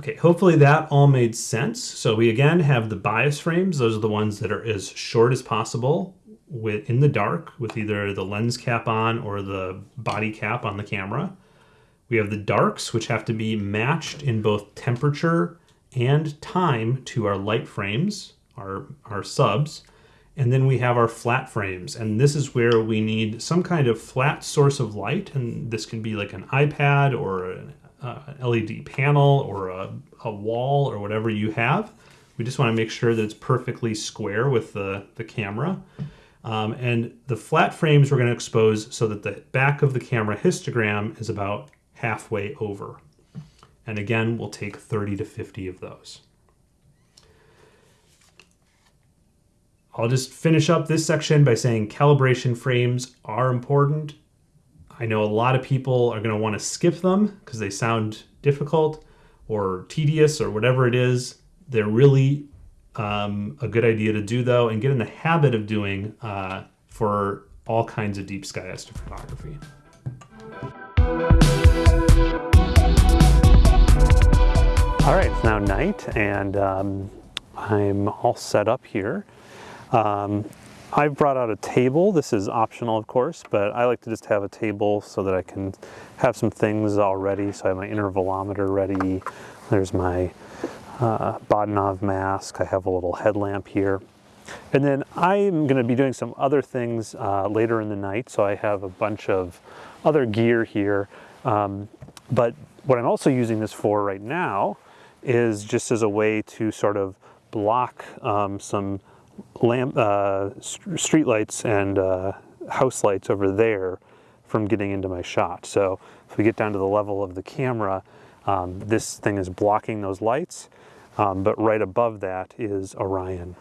Okay, hopefully that all made sense. So we again have the bias frames. Those are the ones that are as short as possible with in the dark with either the lens cap on or the body cap on the camera. We have the darks, which have to be matched in both temperature and time to our light frames, our, our subs. And then we have our flat frames. And this is where we need some kind of flat source of light. And this can be like an iPad or an uh, LED panel or a, a wall or whatever you have. We just want to make sure that it's perfectly square with the, the camera. Um, and the flat frames we're going to expose so that the back of the camera histogram is about halfway over. And again, we'll take 30 to 50 of those. I'll just finish up this section by saying calibration frames are important. I know a lot of people are going to want to skip them because they sound difficult or tedious or whatever it is. They're really um, a good idea to do though and get in the habit of doing uh, for all kinds of deep sky astrophotography. All right, it's now night and um, I'm all set up here. Um, I've brought out a table. This is optional, of course, but I like to just have a table so that I can have some things already. So I have my intervalometer ready. There's my uh, Bahtinov mask. I have a little headlamp here. And then I'm going to be doing some other things uh, later in the night. So I have a bunch of other gear here. Um, but what I'm also using this for right now is just as a way to sort of block um, some lamp, uh, street lights and uh, house lights over there from getting into my shot. So if we get down to the level of the camera, um, this thing is blocking those lights, um, but right above that is Orion.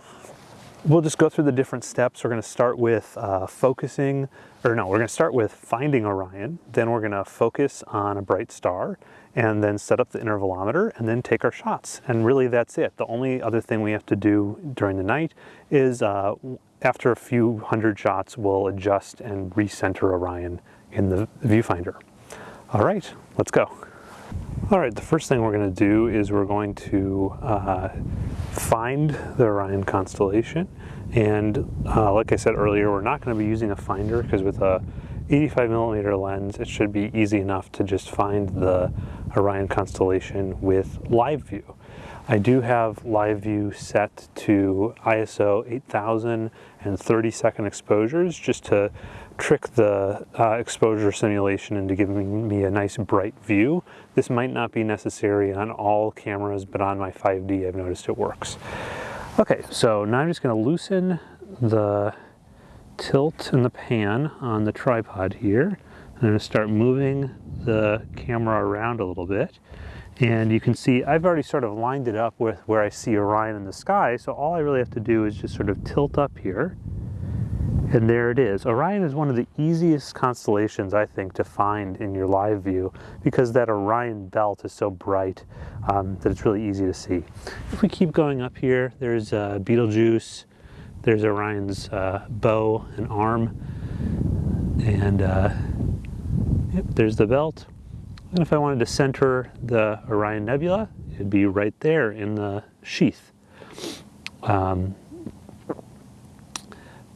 We'll just go through the different steps. We're going to start with uh, focusing, or no, we're going to start with finding Orion. Then we're going to focus on a bright star and then set up the intervalometer and then take our shots. And really that's it. The only other thing we have to do during the night is uh, after a few hundred shots, we'll adjust and recenter Orion in the viewfinder. All right, let's go. All right, the first thing we're going to do is we're going to uh, find the Orion constellation. And uh, like I said earlier, we're not going to be using a finder because with a 85 millimeter lens, it should be easy enough to just find the Orion constellation with live view. I do have live view set to ISO 8000 and 30 second exposures just to trick the uh, exposure simulation into giving me a nice bright view. This might not be necessary on all cameras, but on my 5D I've noticed it works. Okay, so now I'm just going to loosen the tilt and the pan on the tripod here. I'm going to start moving the camera around a little bit. And you can see I've already sort of lined it up with where I see Orion in the sky. So all I really have to do is just sort of tilt up here. And there it is. Orion is one of the easiest constellations, I think, to find in your live view because that Orion belt is so bright um, that it's really easy to see. If we keep going up here, there's uh, Betelgeuse, there's Orion's uh, bow and arm, and uh, yep, there's the belt. And if I wanted to center the Orion Nebula, it'd be right there in the sheath. Um,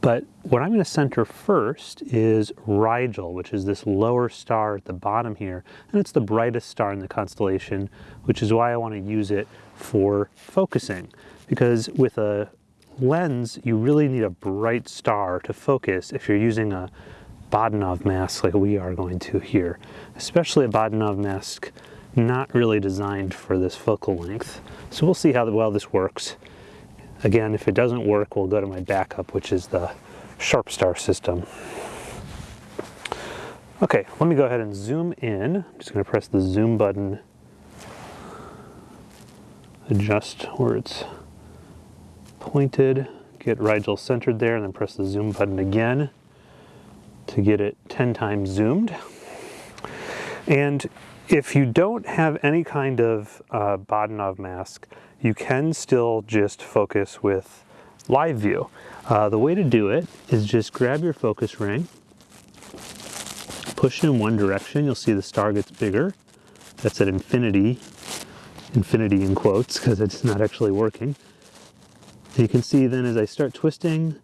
but what I'm going to center first is Rigel, which is this lower star at the bottom here. And it's the brightest star in the constellation, which is why I want to use it for focusing. Because with a lens, you really need a bright star to focus if you're using a Bahtinov mask like we are going to here, especially a Bahtinov mask not really designed for this focal length. So we'll see how well this works. Again, if it doesn't work, we'll go to my backup, which is the Sharpstar system. Okay, let me go ahead and zoom in. I'm just going to press the zoom button, adjust where it's pointed, get Rigel centered there, and then press the zoom button again to get it 10 times zoomed. And if you don't have any kind of uh, Bahtinov mask, you can still just focus with live view. Uh, the way to do it is just grab your focus ring, push it in one direction, you'll see the star gets bigger. That's at infinity, infinity in quotes, because it's not actually working. You can see then as I start twisting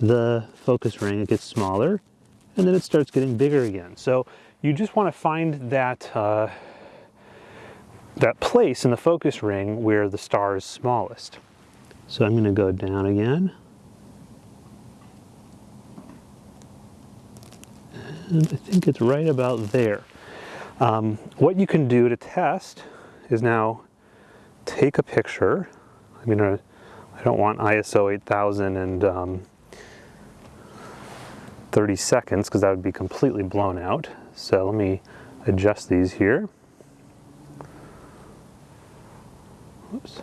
the focus ring, it gets smaller, and then it starts getting bigger again. So you just want to find that, uh, that place in the focus ring where the star is smallest. So I'm going to go down again. And I think it's right about there. Um, what you can do to test is now take a picture. I'm going to, I don't want ISO 8000 and um, 30 seconds because that would be completely blown out. So let me adjust these here. Oops.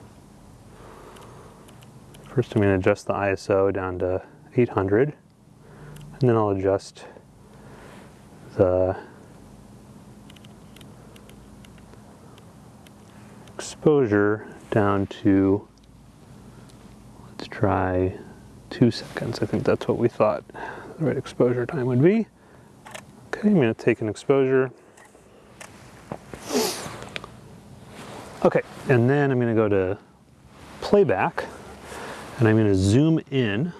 First I'm going to adjust the ISO down to 800 and then I'll adjust the exposure down to let's try two seconds. I think that's what we thought the right exposure time would be. Okay, I'm going to take an exposure. Okay, and then I'm going to go to playback and I'm going to zoom in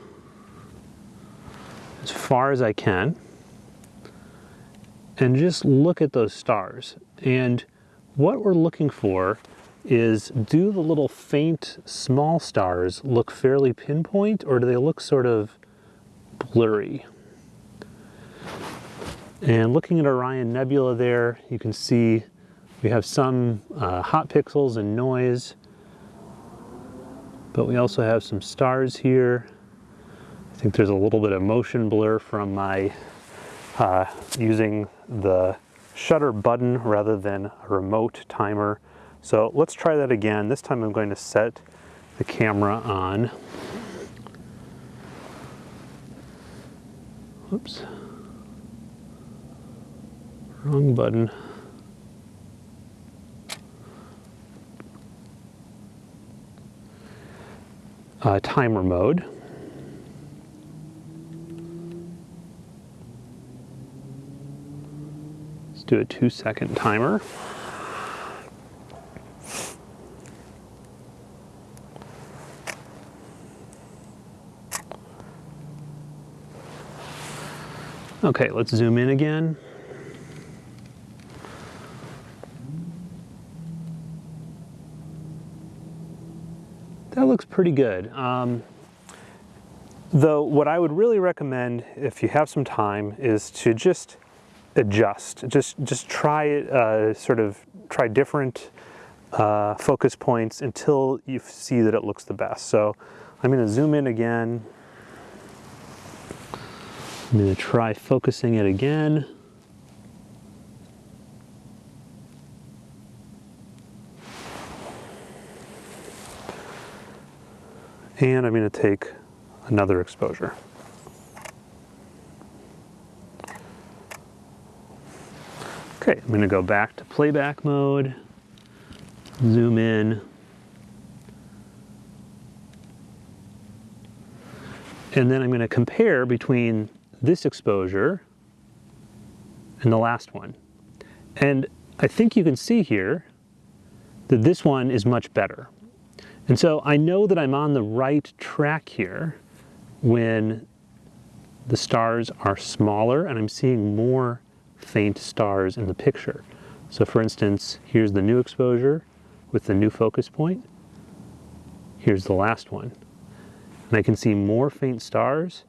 as far as I can and just look at those stars. And what we're looking for is do the little faint small stars look fairly pinpoint or do they look sort of blurry? And looking at Orion Nebula there, you can see we have some uh, hot pixels and noise, but we also have some stars here. I think there's a little bit of motion blur from my uh, using the shutter button rather than a remote timer. So let's try that again. This time I'm going to set the camera on. Oops. Wrong button. Uh, timer mode. Let's do a two second timer. Okay, let's zoom in again. That looks pretty good. Um, though what I would really recommend if you have some time is to just adjust. Just just try it, uh, sort of try different uh, focus points until you see that it looks the best. So I'm going to zoom in again. I'm going to try focusing it again. And I'm going to take another exposure. Okay, I'm going to go back to playback mode, zoom in, and then I'm going to compare between this exposure and the last one. And I think you can see here that this one is much better. And so I know that I'm on the right track here when the stars are smaller and I'm seeing more faint stars in the picture. So for instance, here's the new exposure with the new focus point. Here's the last one. And I can see more faint stars,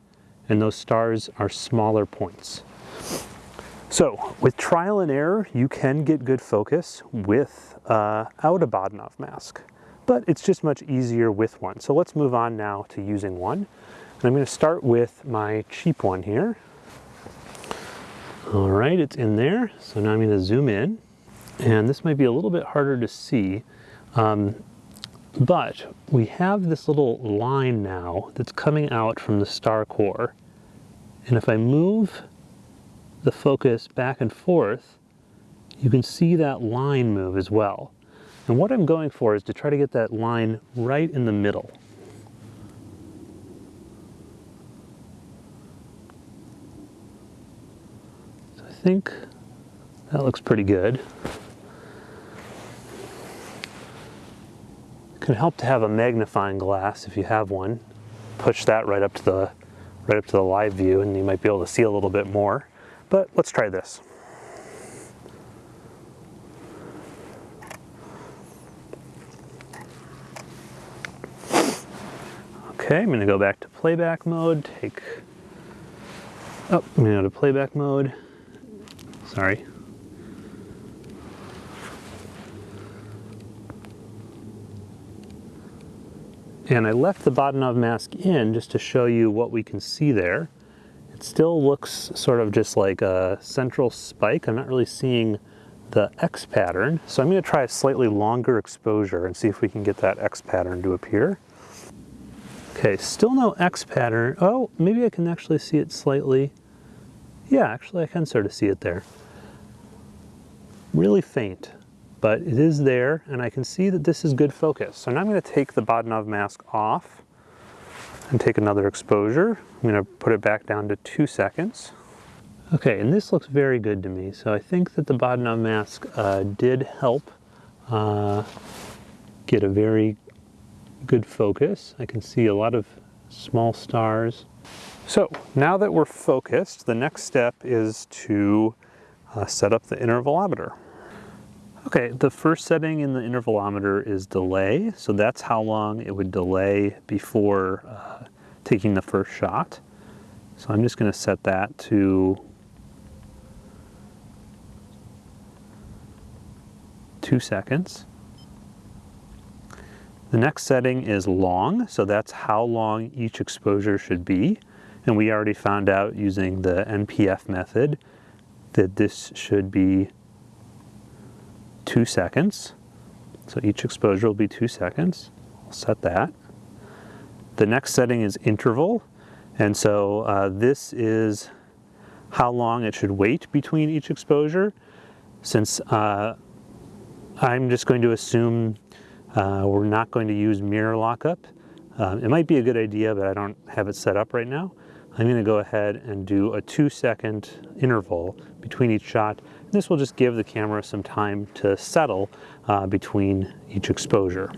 and those stars are smaller points. So with trial and error, you can get good focus without uh, a Bahtinov mask, but it's just much easier with one. So let's move on now to using one. And I'm gonna start with my cheap one here. All right, it's in there. So now I'm gonna zoom in and this might be a little bit harder to see, um, but we have this little line now that's coming out from the star core. And if I move the focus back and forth, you can see that line move as well. And what I'm going for is to try to get that line right in the middle. So I think that looks pretty good. Can help to have a magnifying glass if you have one. Push that right up to the right up to the live view and you might be able to see a little bit more. But let's try this. Okay, I'm gonna go back to playback mode, take, oh, I'm gonna go to playback mode, sorry. And I left the Bahtinov mask in just to show you what we can see there. It still looks sort of just like a central spike. I'm not really seeing the X pattern. So I'm gonna try a slightly longer exposure and see if we can get that X pattern to appear. Okay, still no X pattern. Oh, maybe I can actually see it slightly. Yeah, actually I can sort of see it there. Really faint, but it is there and I can see that this is good focus. So now I'm gonna take the Bahtinov mask off and take another exposure. I'm gonna put it back down to two seconds. Okay, and this looks very good to me. So I think that the Bahtinov mask uh, did help uh, get a very good focus. I can see a lot of small stars. So now that we're focused, the next step is to uh, set up the intervalometer. Okay, the first setting in the intervalometer is delay. So that's how long it would delay before uh, taking the first shot. So I'm just going to set that to two seconds. The next setting is long, so that's how long each exposure should be. And we already found out using the NPF method that this should be two seconds. So each exposure will be two seconds. I'll set that. The next setting is interval. And so uh, this is how long it should wait between each exposure. Since uh, I'm just going to assume uh, we're not going to use mirror lockup. Um, it might be a good idea, but I don't have it set up right now. I'm going to go ahead and do a two second interval between each shot. This will just give the camera some time to settle uh, between each exposure.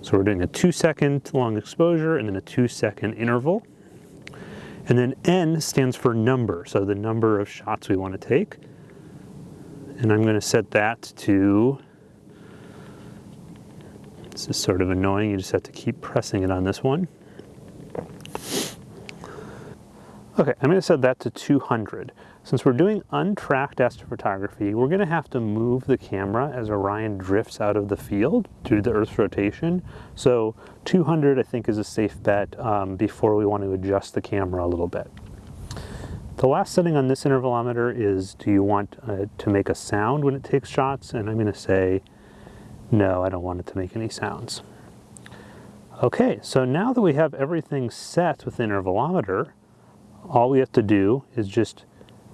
So we're doing a two second long exposure and then a two second interval. And then N stands for number, so the number of shots we want to take. And I'm going to set that to this is sort of annoying. You just have to keep pressing it on this one. Okay, I'm going to set that to 200. Since we're doing untracked astrophotography, we're going to have to move the camera as Orion drifts out of the field due to the Earth's rotation. So 200 I think is a safe bet um, before we want to adjust the camera a little bit. The last setting on this intervalometer is do you want uh, to make a sound when it takes shots? And I'm going to say no, I don't want it to make any sounds. Okay, so now that we have everything set with the intervalometer, all we have to do is just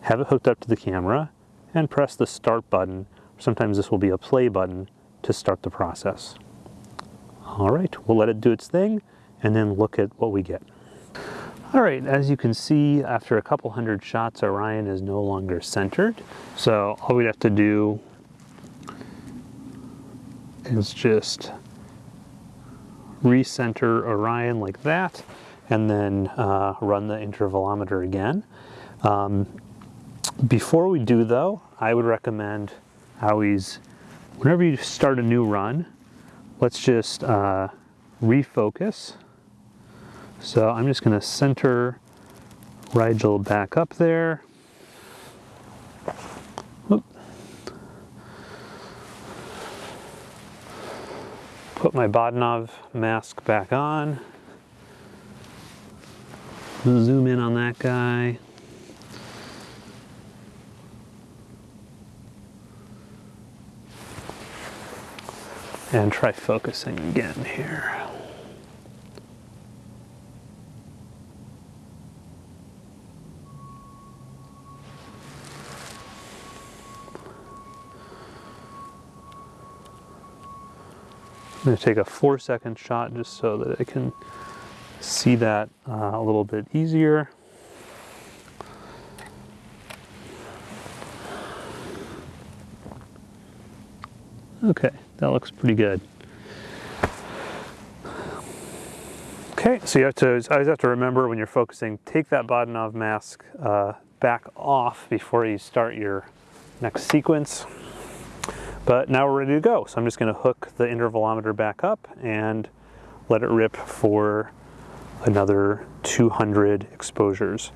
have it hooked up to the camera and press the start button. Sometimes this will be a play button to start the process. All right, we'll let it do its thing and then look at what we get. All right, as you can see, after a couple hundred shots, Orion is no longer centered. So all we'd have to do is just recenter Orion like that and then uh, run the intervalometer again. Um, before we do though, I would recommend always, whenever you start a new run, let's just uh, refocus So I'm just going to center Rigel back up there. Put my Bahtinov mask back on. Zoom in on that guy. And try focusing again here. I'm going to take a four second shot just so that I can see that uh, a little bit easier. Okay, that looks pretty good. Okay, so you have to, always have to remember when you're focusing, take that Bahtinov mask uh, back off before you start your next sequence. But now we're ready to go. So I'm just gonna hook the intervalometer back up and let it rip for another 200 exposures.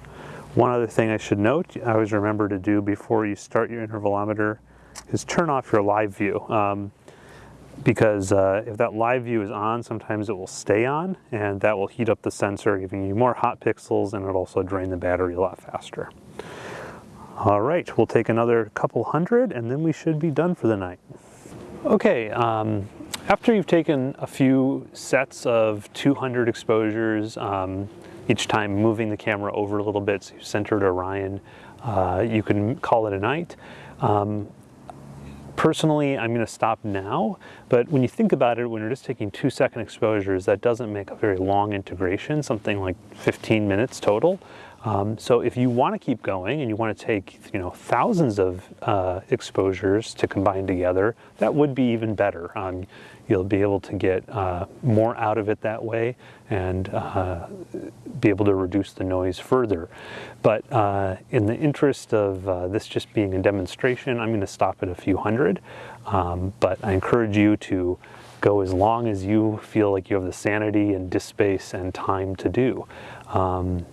One other thing I should note, I always remember to do before you start your intervalometer is turn off your live view. Um, because uh, if that live view is on, sometimes it will stay on and that will heat up the sensor, giving you more hot pixels and it'll also drain the battery a lot faster. All right, we'll take another couple hundred and then we should be done for the night. Okay, um, after you've taken a few sets of 200 exposures, um, each time moving the camera over a little bit so you've centered Orion, uh, you can call it a night. Um, personally, I'm going to stop now, but when you think about it, when you're just taking two second exposures, that doesn't make a very long integration, something like 15 minutes total. Um, so if you want to keep going and you want to take you know thousands of uh, exposures to combine together, that would be even better. Um, you'll be able to get uh, more out of it that way and uh, be able to reduce the noise further. But uh, in the interest of uh, this just being a demonstration, I'm going to stop at a few hundred. Um, but I encourage you to go as long as you feel like you have the sanity and disk space and time to do. Um,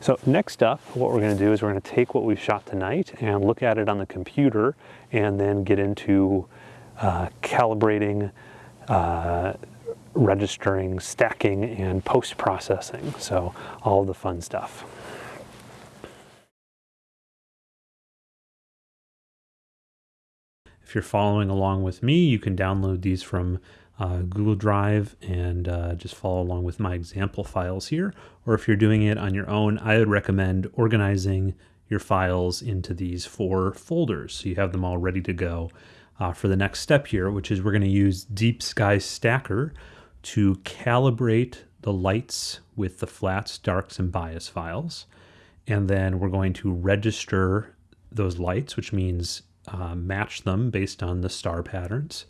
so next up, what we're going to do is we're going to take what we've shot tonight and look at it on the computer and then get into uh, calibrating, uh, registering, stacking, and post-processing. So all the fun stuff. If you're following along with me, you can download these from uh, Google Drive and uh, just follow along with my example files here. Or if you're doing it on your own, I would recommend organizing your files into these four folders so you have them all ready to go uh, for the next step here, which is we're going to use Deep Sky Stacker to calibrate the lights with the flats, darks, and bias files. And then we're going to register those lights, which means uh, match them based on the star patterns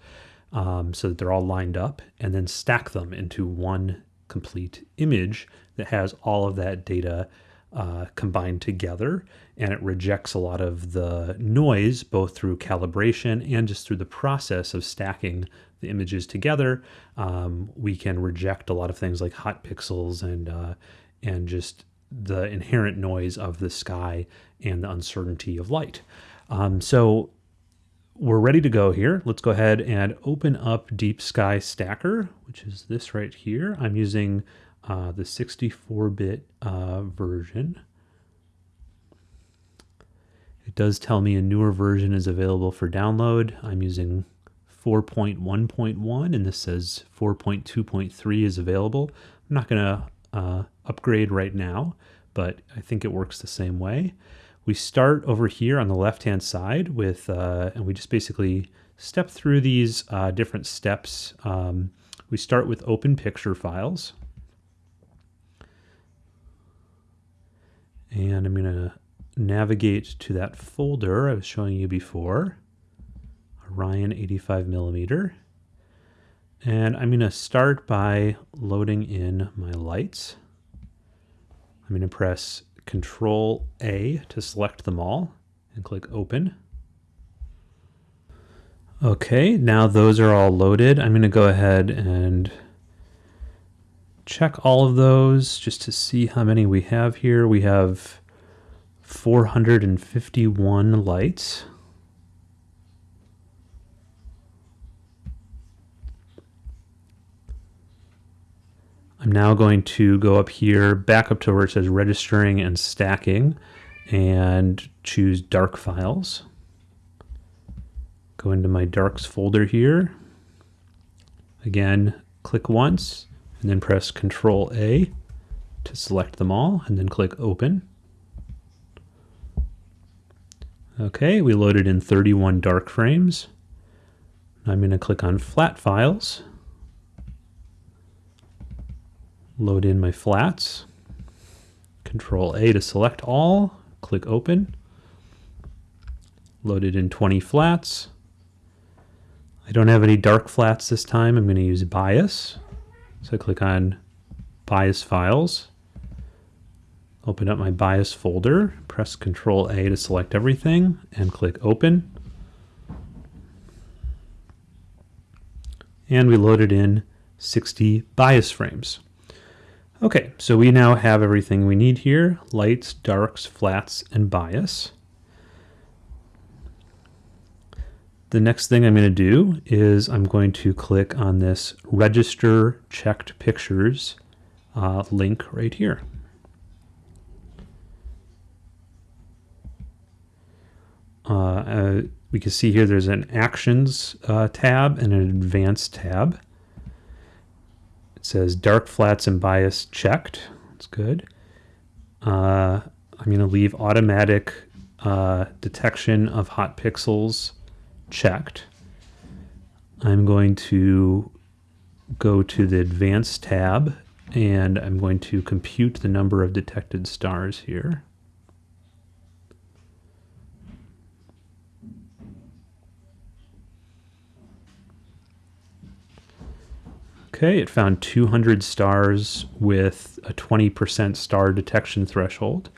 um, so that they're all lined up, and then stack them into one complete image that has all of that data uh, combined together. And it rejects a lot of the noise, both through calibration and just through the process of stacking the images together. Um, we can reject a lot of things like hot pixels and uh, and just the inherent noise of the sky and the uncertainty of light. Um, so we're ready to go here. Let's go ahead and open up Deep Sky Stacker, which is this right here. I'm using uh, the 64-bit uh, version. It does tell me a newer version is available for download. I'm using 4.1.1 and this says 4.2.3 is available. I'm not going to uh, upgrade right now, but I think it works the same way we start over here on the left hand side with, uh, and we just basically step through these uh, different steps. Um, we start with open picture files. And I'm going to navigate to that folder I was showing you before, Orion 85 millimeter. And I'm going to start by loading in my lights. I'm going to press Control A to select them all and click open. Okay, now those are all loaded. I'm going to go ahead and check all of those just to see how many we have here. We have 451 lights. I'm now going to go up here, back up to where it says registering and stacking, and choose dark files. Go into my darks folder here. Again, click once, and then press Control A to select them all, and then click Open. Okay, we loaded in 31 dark frames. I'm going to click on Flat Files, load in my flats, Control A to select all, click Open, loaded in 20 flats. I don't have any dark flats this time. I'm going to use bias. So I click on bias files, open up my bias folder, press Control A to select everything, and click Open. And we loaded in 60 bias frames. Okay, so we now have everything we need here, lights, darks, flats, and bias. The next thing I'm going to do is I'm going to click on this register checked pictures uh, link right here. Uh, uh, we can see here there's an actions uh, tab and an advanced tab. Says dark flats and bias checked. That's good. Uh, I'm going to leave automatic uh, detection of hot pixels checked. I'm going to go to the advanced tab and I'm going to compute the number of detected stars here. Okay, it found 200 stars with a 20% star detection threshold.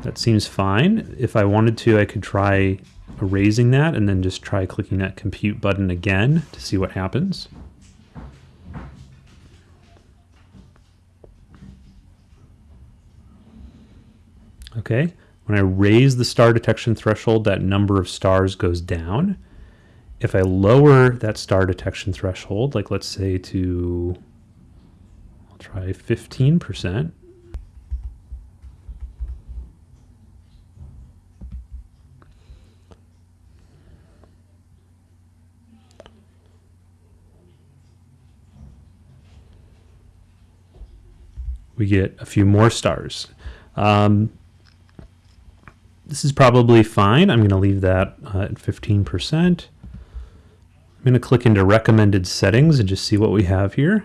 That seems fine. If I wanted to, I could try erasing that and then just try clicking that compute button again to see what happens. Okay, when I raise the star detection threshold, that number of stars goes down. If I lower that star detection threshold, like let's say to, I'll try 15%, we get a few more stars. Um, this is probably fine. I'm going to leave that uh, at 15%. I'm going to click into recommended settings and just see what we have here.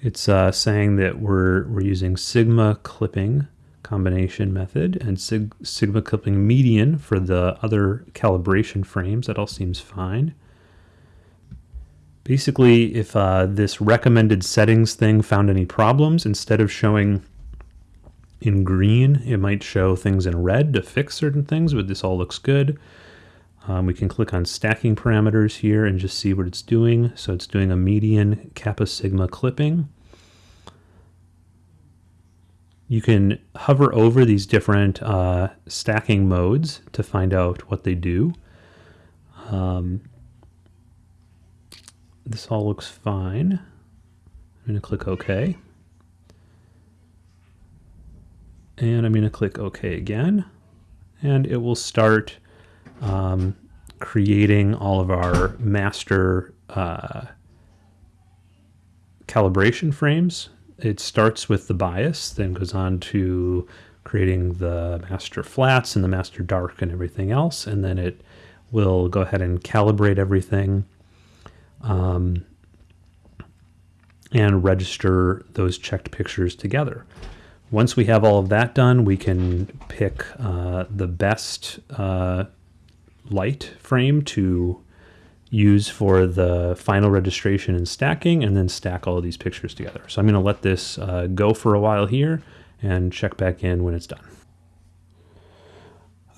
It's uh, saying that we're, we're using Sigma clipping combination method and sig Sigma clipping median for the other calibration frames. That all seems fine. Basically, if uh, this recommended settings thing found any problems, instead of showing in green, it might show things in red to fix certain things, but this all looks good. Um, we can click on stacking parameters here and just see what it's doing. So it's doing a median kappa sigma clipping. You can hover over these different uh, stacking modes to find out what they do. Um, this all looks fine. I'm going to click OK. And I'm going to click OK again. And it will start um, creating all of our master uh, calibration frames. It starts with the bias, then goes on to creating the master flats and the master dark and everything else. And then it will go ahead and calibrate everything um, and register those checked pictures together. Once we have all of that done, we can pick uh, the best uh, light frame to use for the final registration and stacking and then stack all of these pictures together. So I'm going to let this uh, go for a while here and check back in when it's done.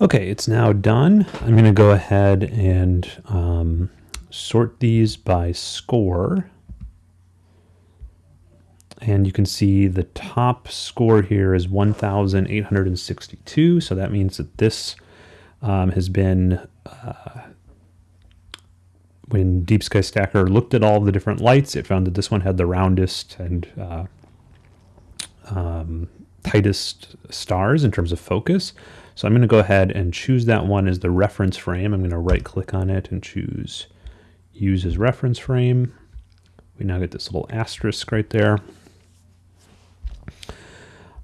Okay, it's now done. I'm going to go ahead and um, sort these by score. and you can see the top score here is 1,862. So that means that this um, has been, uh, when Deep Sky Stacker looked at all the different lights, it found that this one had the roundest and uh, um, tightest stars in terms of focus. So I'm going to go ahead and choose that one as the reference frame. I'm going to right click on it and choose use as reference frame. We now get this little asterisk right there.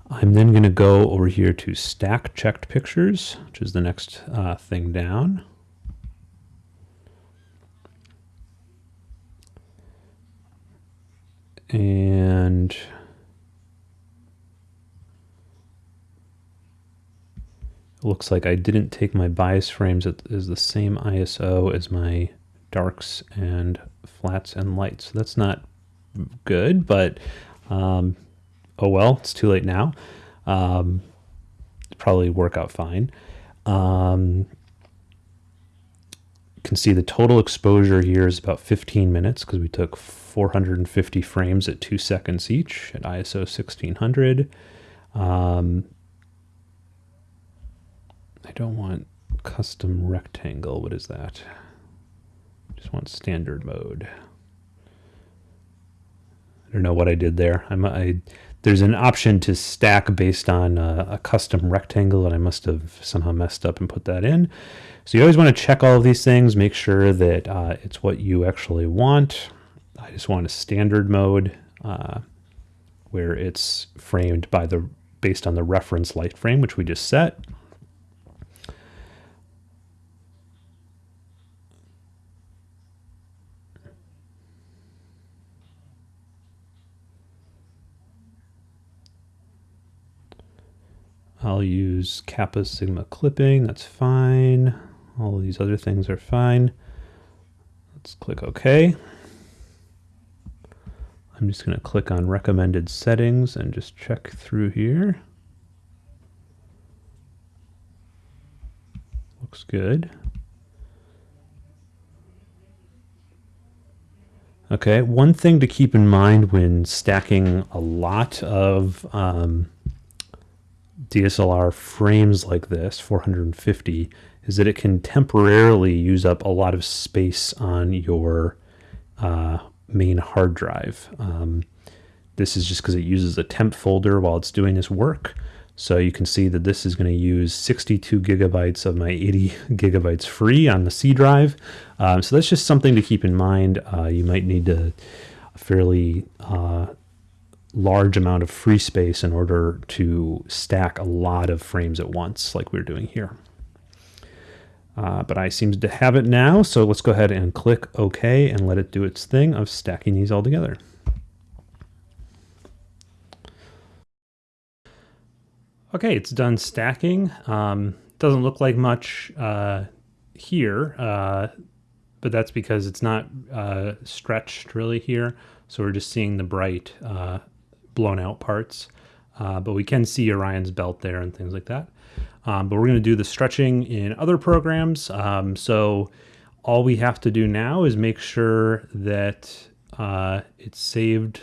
I'm then going to go over here to stack checked pictures, which is the next uh, thing down. And looks like I didn't take my bias frames as the same ISO as my darks and flats and lights. So that's not good, but um, oh well, it's too late now. Um, probably work out fine. Um, can see the total exposure here is about 15 minutes because we took 450 frames at two seconds each at ISO 1600. Um, I don't want custom rectangle. What is that? Just want standard mode. I don't know what I did there. I'm, I there's an option to stack based on a, a, custom rectangle, and I must have somehow messed up and put that in. So you always want to check all of these things, make sure that uh, it's what you actually want. I just want a standard mode uh, where it's framed by the based on the reference light frame, which we just set. I'll use Kappa Sigma clipping, that's fine. All these other things are fine. Let's click OK. I'm just going to click on recommended settings and just check through here. Looks good. Okay, one thing to keep in mind when stacking a lot of um, DSLR frames like this, 450, is that it can temporarily use up a lot of space on your uh, main hard drive. Um, this is just because it uses a temp folder while it's doing this work. So you can see that this is going to use 62 gigabytes of my 80 gigabytes free on the C drive. Um, so that's just something to keep in mind. Uh, you might need to fairly uh, large amount of free space in order to stack a lot of frames at once like we're doing here. Uh, but I seem to have it now, so let's go ahead and click OK and let it do its thing of stacking these all together. Okay, it's done stacking. Um, doesn't look like much uh, here, uh, but that's because it's not uh, stretched really here. So we're just seeing the bright uh, blown out parts. Uh, but we can see Orion's belt there and things like that. Um, but we're going to do the stretching in other programs. Um, so all we have to do now is make sure that uh, it's saved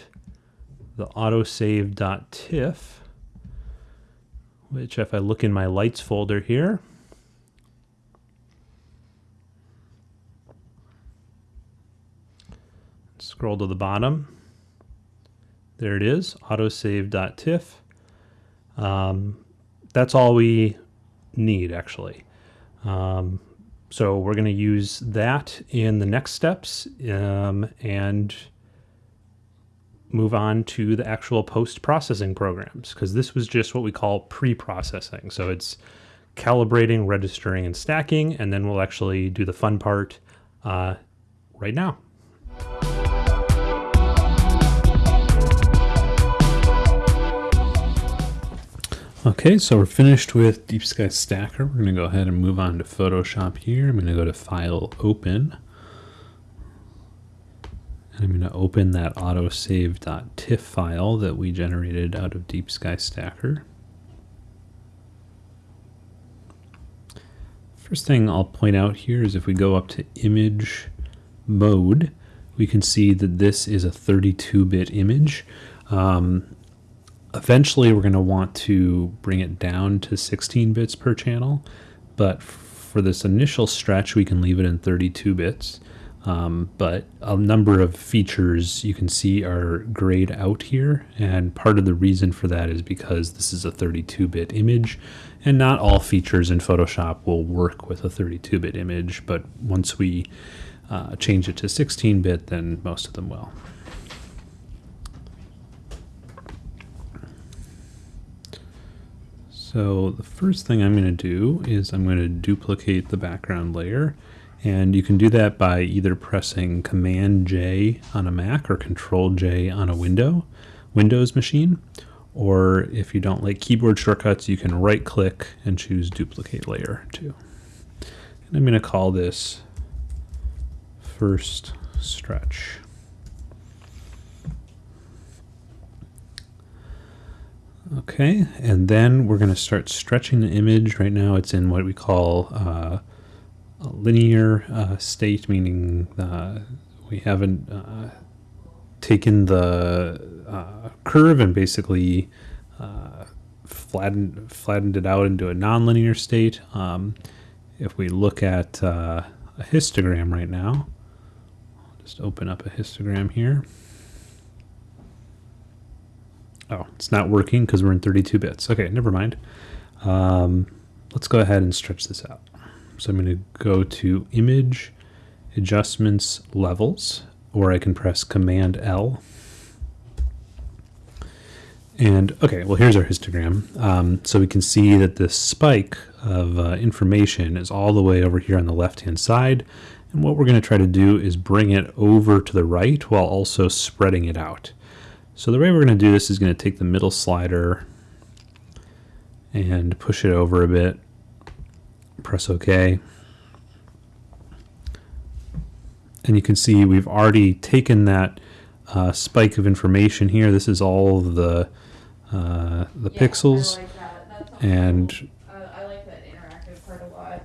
the autosave.tiff, which if I look in my lights folder here, scroll to the bottom, there it is, autosave.tiff. Um, that's all we need actually. Um, so we're going to use that in the next steps um, and move on to the actual post-processing programs because this was just what we call pre-processing. So it's calibrating, registering, and stacking, and then we'll actually do the fun part uh, right now. Okay, so we're finished with Deep Sky Stacker. We're going to go ahead and move on to Photoshop here. I'm going to go to File, Open. And I'm going to open that autosave.tiff file that we generated out of Deep Sky Stacker. First thing I'll point out here is if we go up to Image Mode, we can see that this is a 32-bit image. Um, eventually, we're going to want to bring it down to 16 bits per channel, but for this initial stretch, we can leave it in 32 bits. Um, but a number of features you can see are grayed out here, and part of the reason for that is because this is a 32-bit image, and not all features in Photoshop will work with a 32-bit image, but once we uh, change it to 16-bit, then most of them will. So the first thing I'm going to do is I'm going to duplicate the background layer and you can do that by either pressing Command J on a Mac or Control J on a window, Windows machine. Or if you don't like keyboard shortcuts, you can right click and choose duplicate layer too. And I'm going to call this first stretch. Okay, and then we're going to start stretching the image. Right now it's in what we call uh, a linear uh, state, meaning uh, we haven't uh, taken the uh, curve and basically uh, flattened, flattened it out into a nonlinear state. Um, if we look at a histogram right now, I'll just open up a histogram here. Oh, it's not working because we're in 32 bits. Okay, never mind. Um, let's go ahead and stretch this out. So I'm going to go to Image, Adjustments, Levels, or I can press Command L. And okay, well here's our histogram. Um, so we can see that this spike of uh, information is all the way over here on the left-hand side. And what we're going to try to do is bring it over to the right while also spreading it out. So the way we're going to do this is going to take the middle slider and push it over a bit press OK. And you can see we've already taken that uh, spike of information here. This is all the uh, the yeah, pixels. Like and uh, I like that interactive part a lot.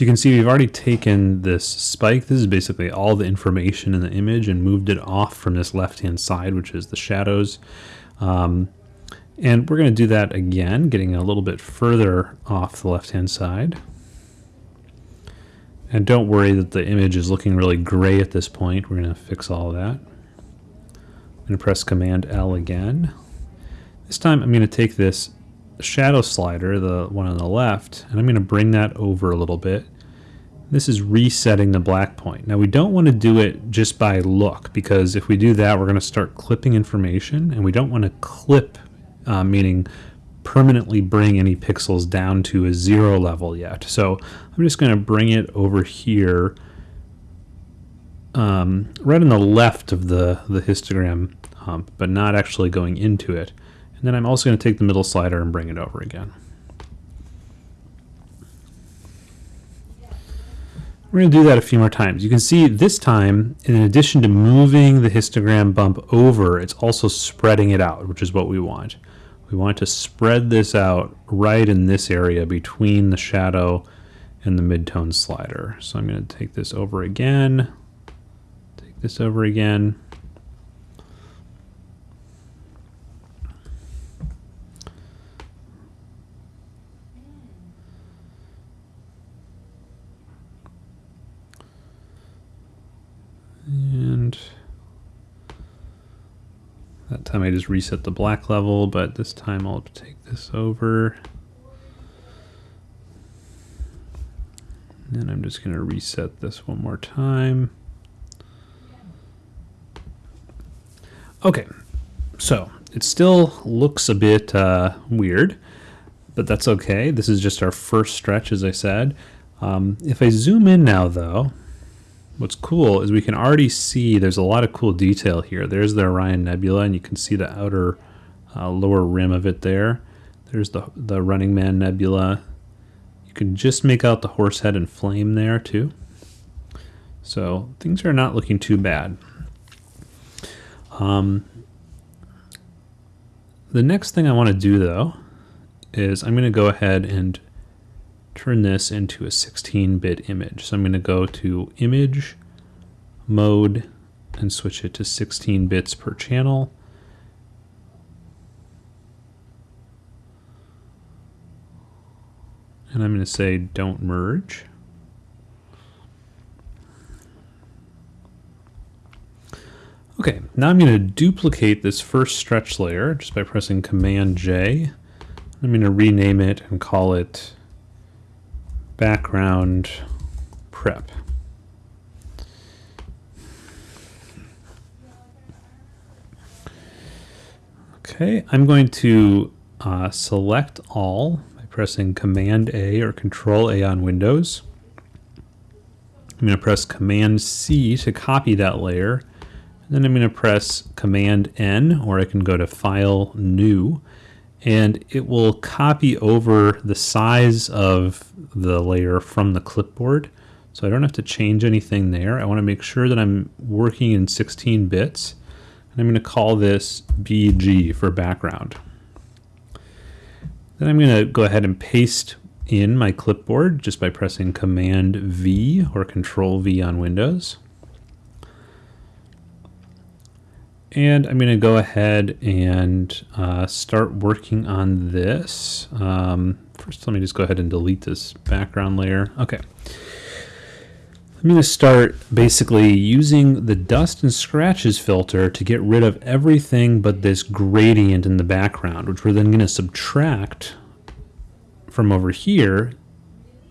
So you can see we've already taken this spike. This is basically all the information in the image and moved it off from this left-hand side, which is the shadows. Um, and we're going to do that again, getting a little bit further off the left-hand side. And don't worry that the image is looking really gray at this point. We're going to fix all that. I'm going to press Command L again. This time I'm going to take this shadow slider, the one on the left, and I'm going to bring that over a little bit. This is resetting the black point. Now we don't want to do it just by look because if we do that we're going to start clipping information and we don't want to clip uh, meaning permanently bring any pixels down to a zero level yet. So I'm just going to bring it over here um, right on the left of the, the histogram hump, but not actually going into it. And then I'm also going to take the middle slider and bring it over again. We're going to do that a few more times. You can see this time, in addition to moving the histogram bump over, it's also spreading it out, which is what we want. We want to spread this out right in this area between the shadow and the midtone slider. So I'm going to take this over again, take this over again. And that time I just reset the black level, but this time I'll take this over. And I'm just going to reset this one more time. Okay, so it still looks a bit uh, weird, but that's okay. This is just our first stretch, as I said. Um, if I zoom in now, though, what's cool is we can already see there's a lot of cool detail here. There's the Orion Nebula, and you can see the outer uh, lower rim of it there. There's the, the Running Man Nebula. You can just make out the Horsehead and Flame there too. So things are not looking too bad. Um, the next thing I want to do though is I'm going to go ahead and turn this into a 16-bit image. So I'm going to go to Image, mode and switch it to 16 bits per channel. And I'm going to say don't merge. Okay, now I'm going to duplicate this first stretch layer just by pressing Command J. I'm going to rename it and call it background prep. Okay, I'm going to uh, select all by pressing Command A or Control A on Windows. I'm going to press Command C to copy that layer. And then I'm going to press Command N, or I can go to File, New, and it will copy over the size of the layer from the clipboard. So I don't have to change anything there. I want to make sure that I'm working in 16 bits. And I'm going to call this BG for background. Then I'm going to go ahead and paste in my clipboard just by pressing Command V or Control V on Windows. And I'm going to go ahead and uh, start working on this. Um, first, let me just go ahead and delete this background layer. Okay. I'm going to start basically using the dust and scratches filter to get rid of everything but this gradient in the background, which we're then going to subtract from over here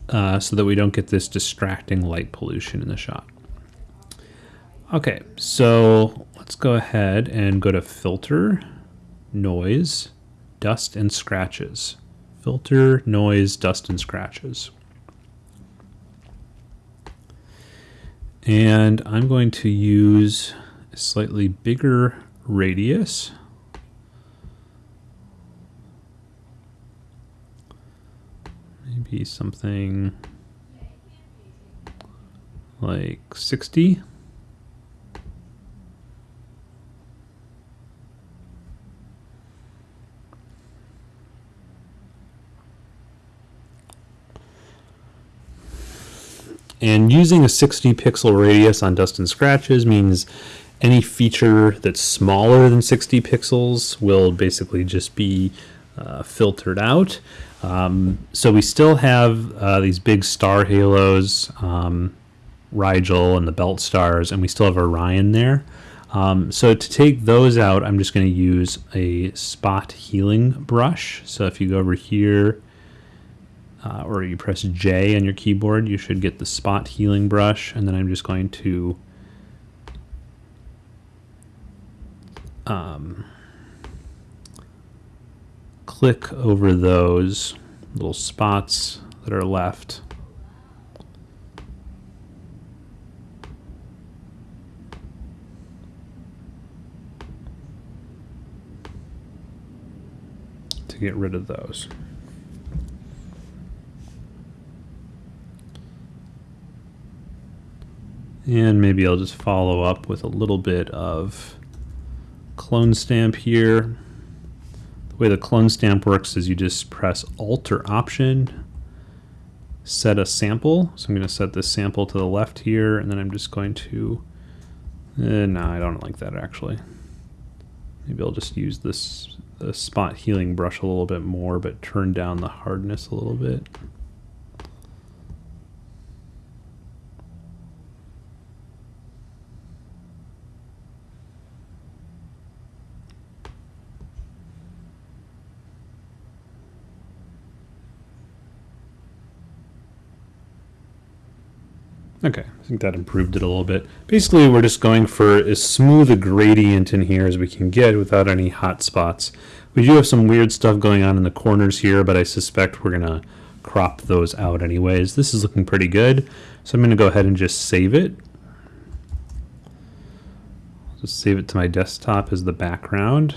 uh, so that we don't get this distracting light pollution in the shot. Okay, so let's go ahead and go to Filter, Noise, Dust and Scratches. Filter, Noise, Dust and Scratches. And I'm going to use a slightly bigger radius. Maybe something like 60. And using a 60 pixel radius on Dust and Scratches means any feature that's smaller than 60 pixels will basically just be uh, filtered out. Um, so we still have uh, these big star halos, um, Rigel and the belt stars, and we still have Orion there. Um, so to take those out, I'm just going to use a spot healing brush. So if you go over here, uh, or you press J on your keyboard, you should get the spot healing brush, and then I'm just going to um, click over those little spots that are left. to get rid of those. And maybe I'll just follow up with a little bit of clone stamp here. The way the clone stamp works is you just press Alt or Option, set a sample. So I'm going to set this sample to the left here, and then I'm just going to, eh, no, I don't like that actually. Maybe I'll just use this the spot healing brush a little bit more, but turn down the hardness a little bit. Okay, I think that improved it a little bit. Basically, we're just going for as smooth a gradient in here as we can get without any hot spots. We do have some weird stuff going on in the corners here, but I suspect we're going to crop those out anyways. This is looking pretty good, so I'm going to go ahead and just save it. Just save it to my desktop as the background.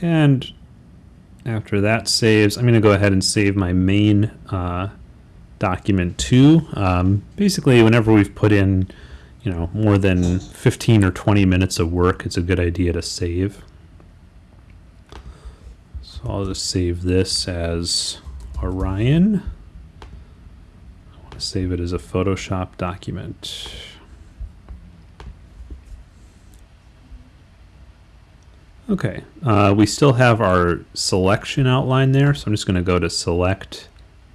And after that saves, I'm going to go ahead and save my main uh, document too. Um, basically, whenever we've put in, you know, more than 15 or 20 minutes of work, it's a good idea to save. So I'll just save this as Orion. I want to save it as a Photoshop document. Okay, uh, we still have our selection outline there, so I'm just going to go to select,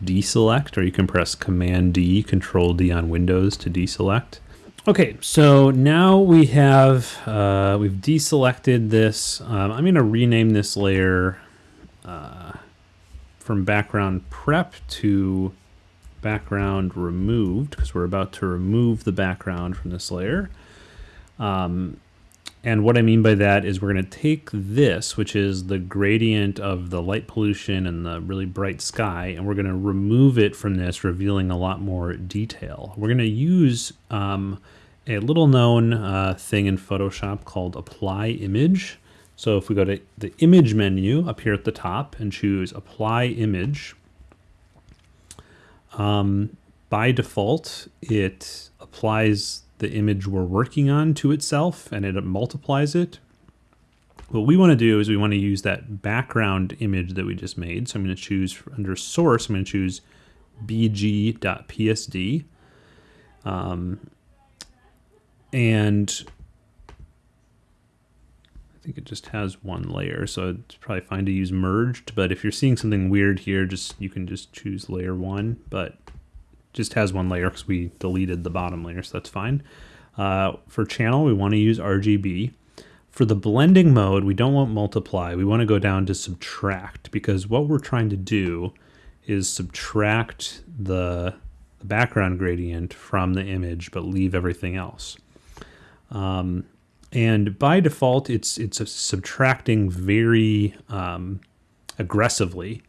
deselect, or you can press Command D, Control D on Windows to deselect. Okay, so now we have, uh, we've deselected this. Um, I'm going to rename this layer uh, from background prep to background removed because we're about to remove the background from this layer. Um, and what I mean by that is we're going to take this, which is the gradient of the light pollution and the really bright sky, and we're going to remove it from this, revealing a lot more detail. We're going to use um, a little known uh, thing in Photoshop called Apply Image. So if we go to the Image menu up here at the top and choose Apply Image, um, by default, it applies the image we're working on to itself and it multiplies it. What we want to do is we want to use that background image that we just made. So I'm going to choose under source, I'm going to choose bg.psd. Um, and I think it just has one layer, so it's probably fine to use merged. But if you're seeing something weird here, just you can just choose layer one, but just has one layer because we deleted the bottom layer, so that's fine. Uh, for channel, we want to use RGB. For the blending mode, we don't want multiply. We want to go down to subtract because what we're trying to do is subtract the, the background gradient from the image, but leave everything else. Um, and by default, it's it's subtracting very um, aggressively.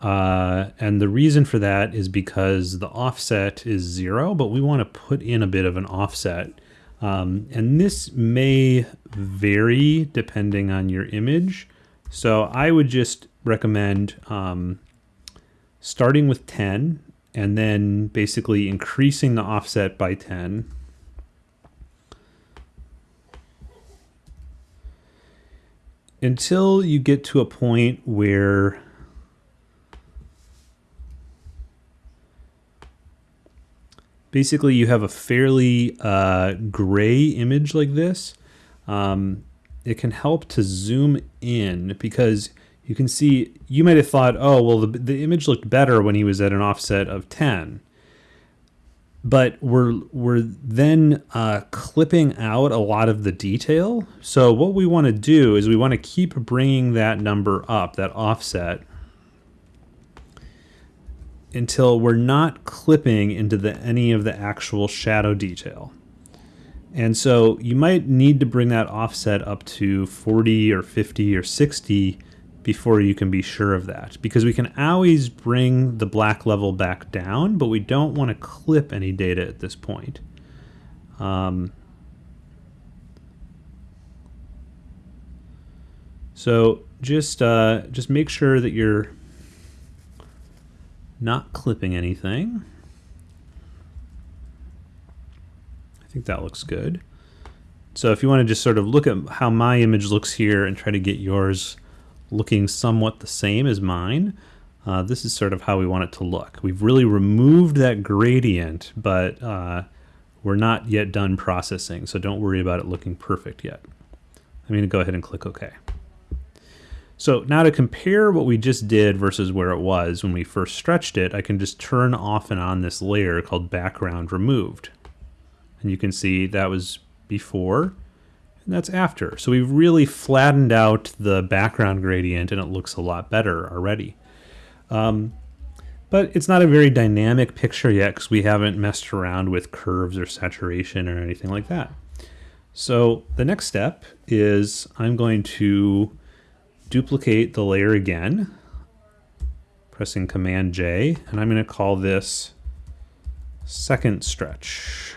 Uh, and the reason for that is because the offset is zero, but we want to put in a bit of an offset. Um, and this may vary depending on your image. So I would just recommend um, starting with 10 and then basically increasing the offset by 10 until you get to a point where basically you have a fairly uh, gray image like this. Um, it can help to zoom in because you can see, you might have thought, oh, well, the, the image looked better when he was at an offset of 10 but we're we're then uh, clipping out a lot of the detail. So what we want to do is we want to keep bringing that number up, that offset, until we're not clipping into the any of the actual shadow detail. And so you might need to bring that offset up to 40 or 50 or 60 before you can be sure of that. Because we can always bring the black level back down, but we don't want to clip any data at this point. Um, so just uh, just make sure that you're not clipping anything. I think that looks good. So if you want to just sort of look at how my image looks here and try to get yours looking somewhat the same as mine. Uh, this is sort of how we want it to look. We've really removed that gradient, but uh, we're not yet done processing, so don't worry about it looking perfect yet. I'm going to go ahead and click OK. So now to compare what we just did versus where it was when we first stretched it, I can just turn off and on this layer called background removed. And you can see that was before and that's after. So we've really flattened out the background gradient and it looks a lot better already. Um, but it's not a very dynamic picture yet because we haven't messed around with curves or saturation or anything like that. So the next step is I'm going to duplicate the layer again, pressing Command J, and I'm going to call this second stretch.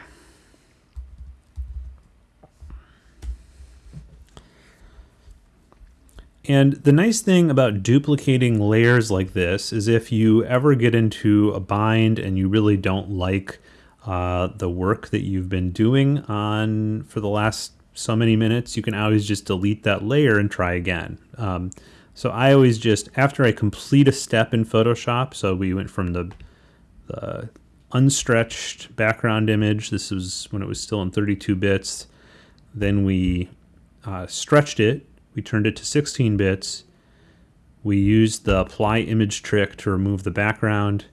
And the nice thing about duplicating layers like this is if you ever get into a bind and you really don't like uh, the work that you've been doing on for the last so many minutes, you can always just delete that layer and try again. Um, so I always just, after I complete a step in Photoshop, so we went from the, the unstretched background image. This was when it was still in 32 bits. Then we uh, stretched it. We turned it to 16 bits. We used the apply image trick to remove the background.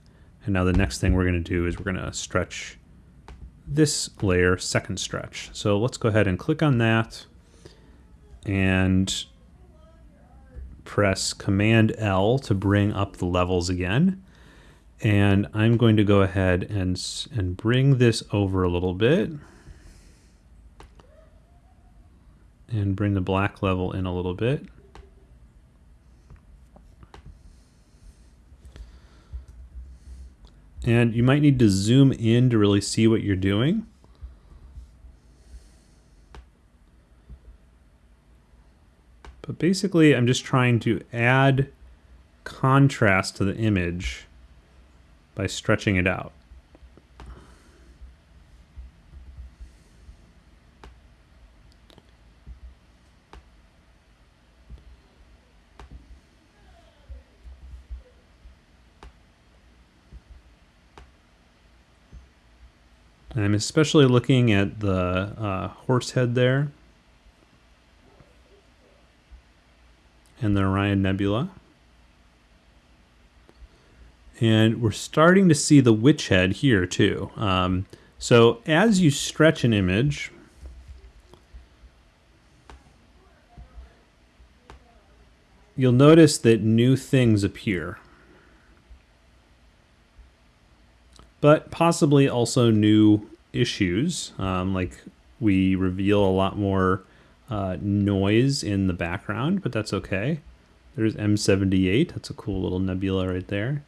And now the next thing we're going to do is we're going to stretch this layer second stretch. So let's go ahead and click on that and press Command L to bring up the levels again. And I'm going to go ahead and, and bring this over a little bit. And bring the black level in a little bit. And you might need to zoom in to really see what you're doing. But basically, I'm just trying to add contrast to the image by stretching it out. And I'm especially looking at the uh, horse head there and the Orion Nebula. And we're starting to see the witch head here too. Um, so as you stretch an image, you'll notice that new things appear. But possibly also new issues. Um, like we reveal a lot more uh, noise in the background, but that's okay. There's M78. That's a cool little nebula right there.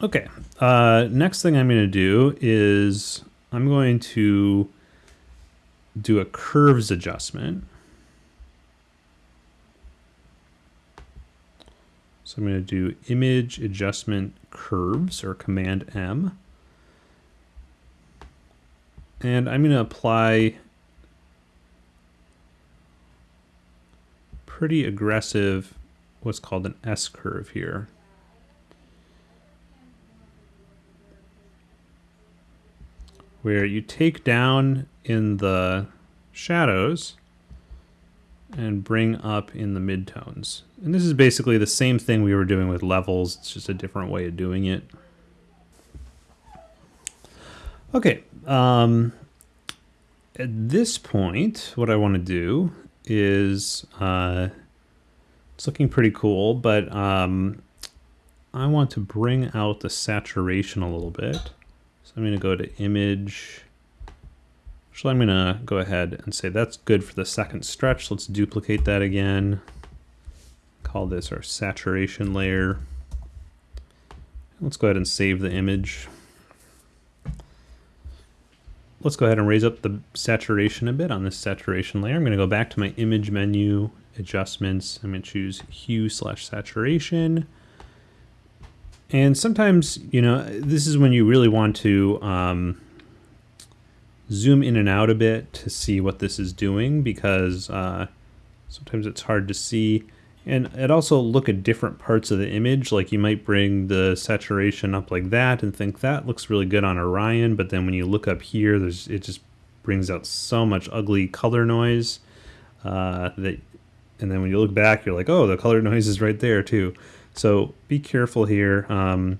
Okay, uh, next thing I'm going to do is I'm going to do a curves adjustment. So I'm going to do image adjustment curves or command M. And I'm going to apply pretty aggressive what's called an S curve here. Where you take down in the shadows and bring up in the midtones. And this is basically the same thing we were doing with levels. It's just a different way of doing it. Okay. Um, at this point, what I want to do is, uh, it's looking pretty cool, but um, I want to bring out the saturation a little bit. So I'm going to go to image, Actually, I'm to go ahead and say that's good for the second stretch. Let's duplicate that again. Call this our saturation layer. Let's go ahead and save the image. Let's go ahead and raise up the saturation a bit on this saturation layer. I'm going to go back to my image menu, adjustments. I'm to choose hue slash saturation. And sometimes, you know, this is when you really want to um, zoom in and out a bit to see what this is doing because uh, sometimes it's hard to see. And it also look at different parts of the image. Like you might bring the saturation up like that and think that looks really good on Orion. But then when you look up here, there's it just brings out so much ugly color noise uh, that, and then when you look back, you're like, oh, the color noise is right there too. So be careful here. Um,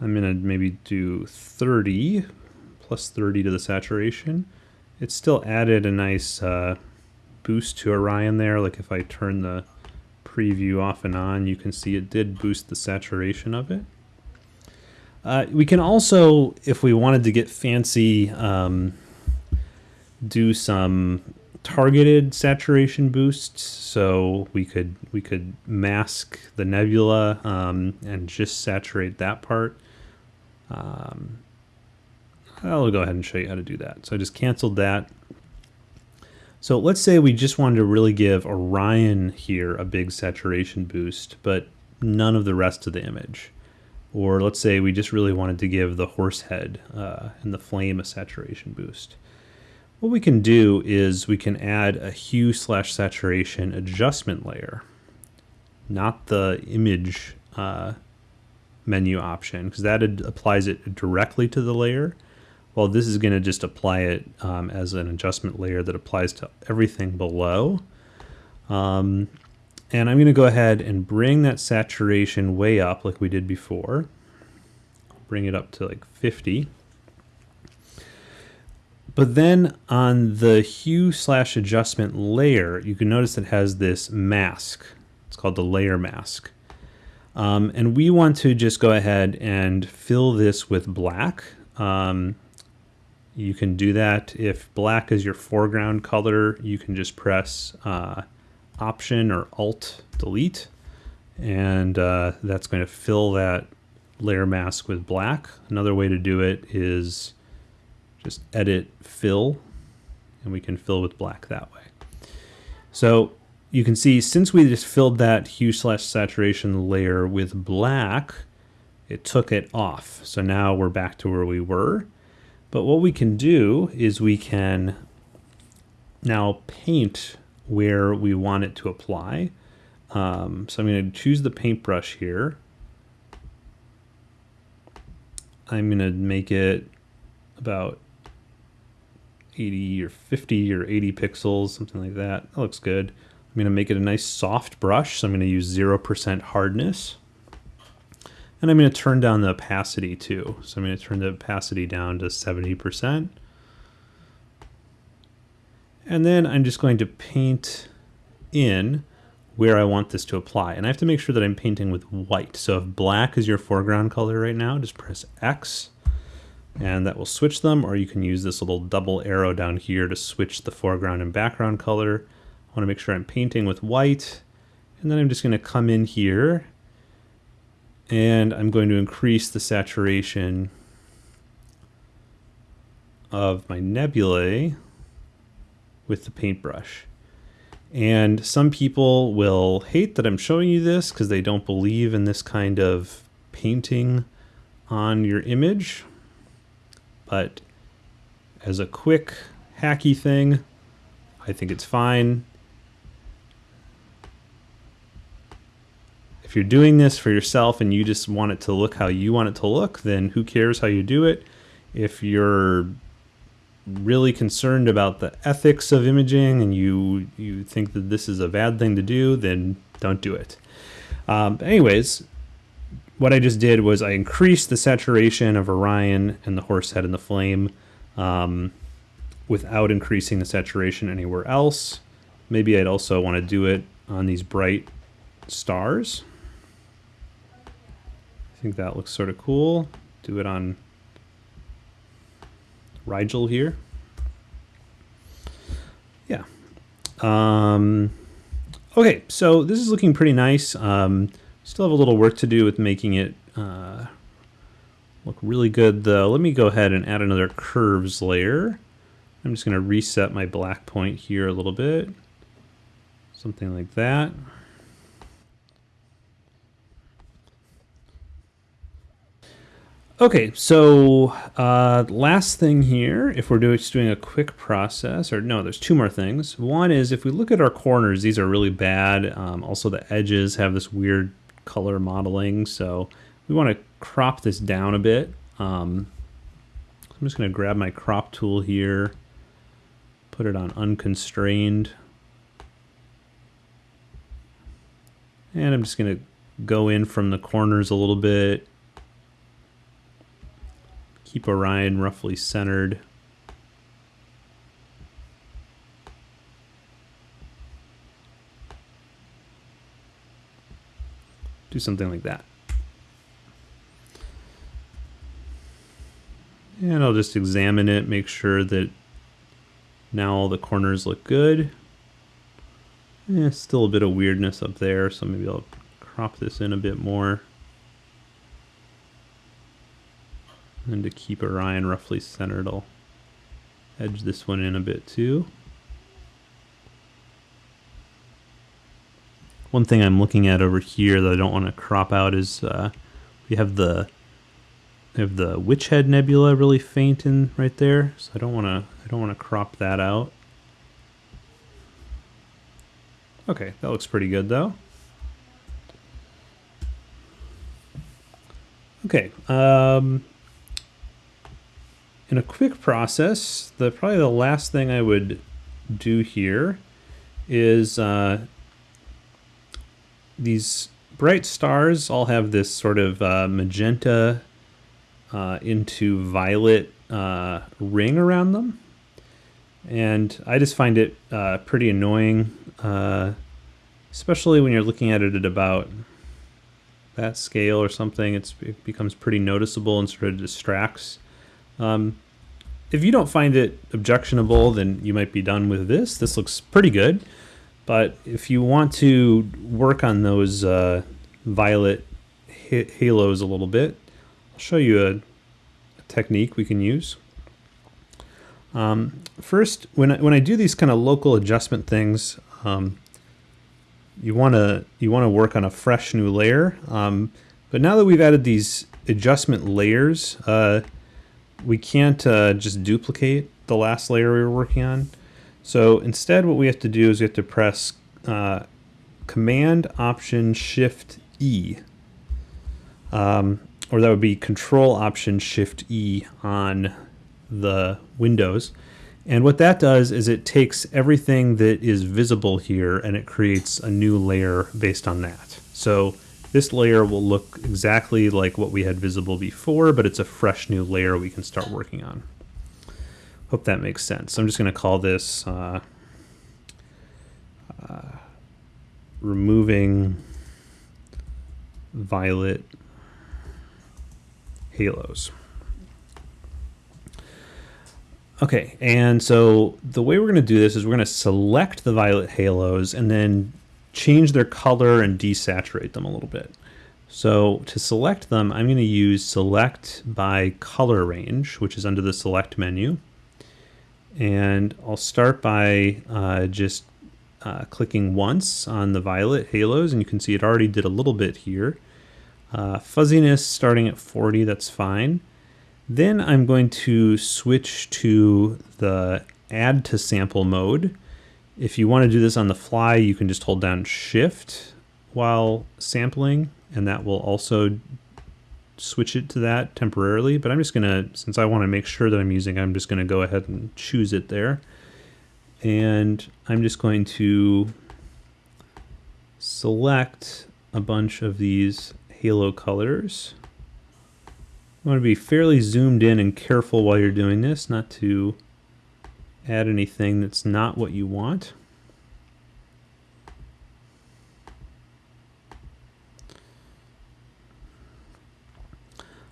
I'm gonna maybe do 30 plus 30 to the saturation. It still added a nice uh, boost to Orion there. Like if I turn the preview off and on, you can see it did boost the saturation of it. Uh, we can also, if we wanted to get fancy, um, do some targeted saturation boosts. So we could we could mask the nebula um, and just saturate that part. Um, I'll go ahead and show you how to do that. So I just canceled that. So let's say we just wanted to really give Orion here a big saturation boost, but none of the rest of the image. Or let's say we just really wanted to give the horse head uh, and the flame a saturation boost. what we can do is we can add a hue slash saturation adjustment layer, not the image uh, menu option, because that applies it directly to the layer. Well, this is going to just apply it um, as an adjustment layer that applies to everything below. Um, and I'm going to go ahead and bring that saturation way up like we did before. Bring it up to like 50. But then on the hue slash adjustment layer, you can notice it has this mask. It's called the layer mask. Um, and we want to just go ahead and fill this with black. Um, you can do that if black is your foreground color. You can just press uh, Option or Alt Delete, and uh, that's going to fill that layer mask with black. Another way to do it is just edit fill, and we can fill with black that way. So you can see since we just filled that hue slash saturation layer with black, it took it off. So now we're back to where we were. But what we can do is we can now paint where we want it to apply. Um, so I'm going to choose the paintbrush here. I'm going to make it about 80 or 50 or 80 pixels, something like that. That looks good. I'm going to make it a nice soft brush, so I'm going to use 0% hardness. And I'm going to turn down the opacity too. So I'm going to turn the opacity down to 70%. And then I'm just going to paint in where I want this to apply. And I have to make sure that I'm painting with white. So if black is your foreground color right now, just press X and that will switch them. Or you can use this little double arrow down here to switch the foreground and background color. I want to make sure I'm painting with white. And then I'm just going to come in here and I'm going to increase the saturation of my nebulae with the paintbrush. And some people will hate that I'm showing you this because they don't believe in this kind of painting on your image. But as a quick hacky thing, I think it's fine. You're doing this for yourself and you just want it to look how you want it to look, then who cares how you do it? If you're really concerned about the ethics of imaging and you you think that this is a bad thing to do, then don't do it. Um, anyways, what I just did was I increased the saturation of Orion and the horse head and the flame um, without increasing the saturation anywhere else. Maybe I'd also want to do it on these bright stars. Think that looks sort of cool. Do it on Rigel here. Yeah. Um, okay, so this is looking pretty nice. Um, still have a little work to do with making it uh, look really good though. Let me go ahead and add another curves layer. I'm just going to reset my black point here a little bit. Something like that. Okay, so uh, last thing here, if we're doing, just doing a quick process, or no, there's two more things. One is if we look at our corners, these are really bad. Um, also, the edges have this weird color modeling, so we want to crop this down a bit. Um, I'm just going to grab my crop tool here, put it on unconstrained, and I'm just going to go in from the corners a little bit keep Orion roughly centered. Do something like that. And I'll just examine it, make sure that now all the corners look good. Eh, still a bit of weirdness up there, so maybe I'll crop this in a bit more. And to keep Orion roughly centered, I'll edge this one in a bit too. One thing I'm looking at over here that I don't want to crop out is uh, we have the I have the Witch Head Nebula really faint in right there, so I don't want to I don't want to crop that out. Okay, that looks pretty good though. Okay, um, in a quick process, the probably the last thing I would do here is uh, these bright stars all have this sort of uh, magenta uh, into violet uh, ring around them. And I just find it uh, pretty annoying, uh, especially when you're looking at it at about that scale or something. It's, it becomes pretty noticeable and sort of distracts. Um, if you don't find it objectionable, then you might be done with this. This looks pretty good. But if you want to work on those uh, violet ha- halos a little bit, I'll show you a, a technique we can use. Um, first, when I, when I do these kind of local adjustment things, um, you want to you want to work on a fresh new layer. Um, but now that we've added these adjustment layers, uh, we can't uh, just duplicate the last layer we were working on. So instead, what we have to do is we have to press uh, Command Option Shift E, um, or that would be Control Option Shift E on the Windows. And what that does is it takes everything that is visible here and it creates a new layer based on that. So this layer will look exactly like what we had visible before, but it's a fresh new layer we can start working on. Hope that makes sense. I'm just going to call this uh, uh, removing violet halos. Okay, and so the way we're going to do this is we're going to select the violet halos and then change their color and desaturate them a little bit. So to select them, I'm going to use select by color range, which is under the select menu. And I'll start by uh, just uh, clicking once on the violet halos, and you can see it already did a little bit here. Uh, fuzziness starting at 40, that's fine. Then I'm going to switch to the add to sample mode. If you want to do this on the fly, you can just hold down shift while sampling, and that will also switch it to that temporarily. But I'm just going to, since I want to make sure that I'm using, I'm just going to go ahead and choose it there. And I'm just going to select a bunch of these halo colors. Want to be fairly zoomed in and careful while you're doing this, not to add anything that's not what you want.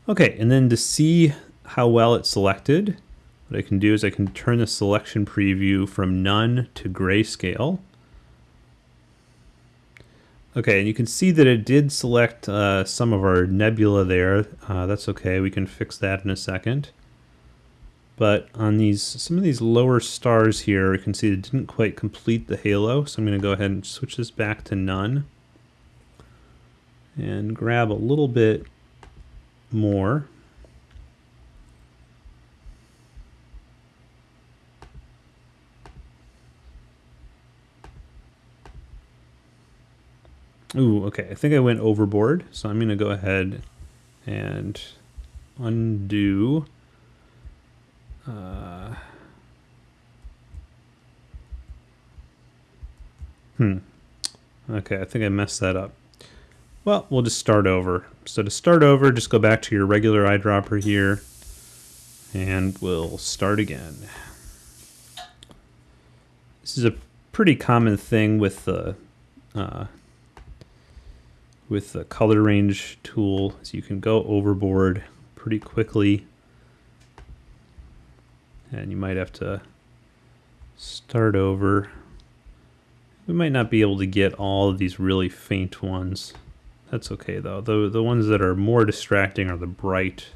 Okay, and then to see how well it's selected, what I can do is I can turn the selection preview from none to grayscale. Okay, and you can see that it did select uh, some of our nebula there. Uh, that's okay, we can fix that in a second. But on these, some of these lower stars here, you can see it didn't quite complete the halo, so I'm going to go ahead and switch this back to none. And grab a little bit more. Ooh, okay. I think I went overboard, so I'm going to go ahead and undo. Uh, hmm. Okay, I think I messed that up. Well, we'll just start over. So to start over, just go back to your regular eyedropper here, and we'll start again. This is a pretty common thing with the uh, with the color range tool is you can go overboard pretty quickly and you might have to start over. We might not be able to get all of these really faint ones. That's okay though. The, the ones that are more distracting are the bright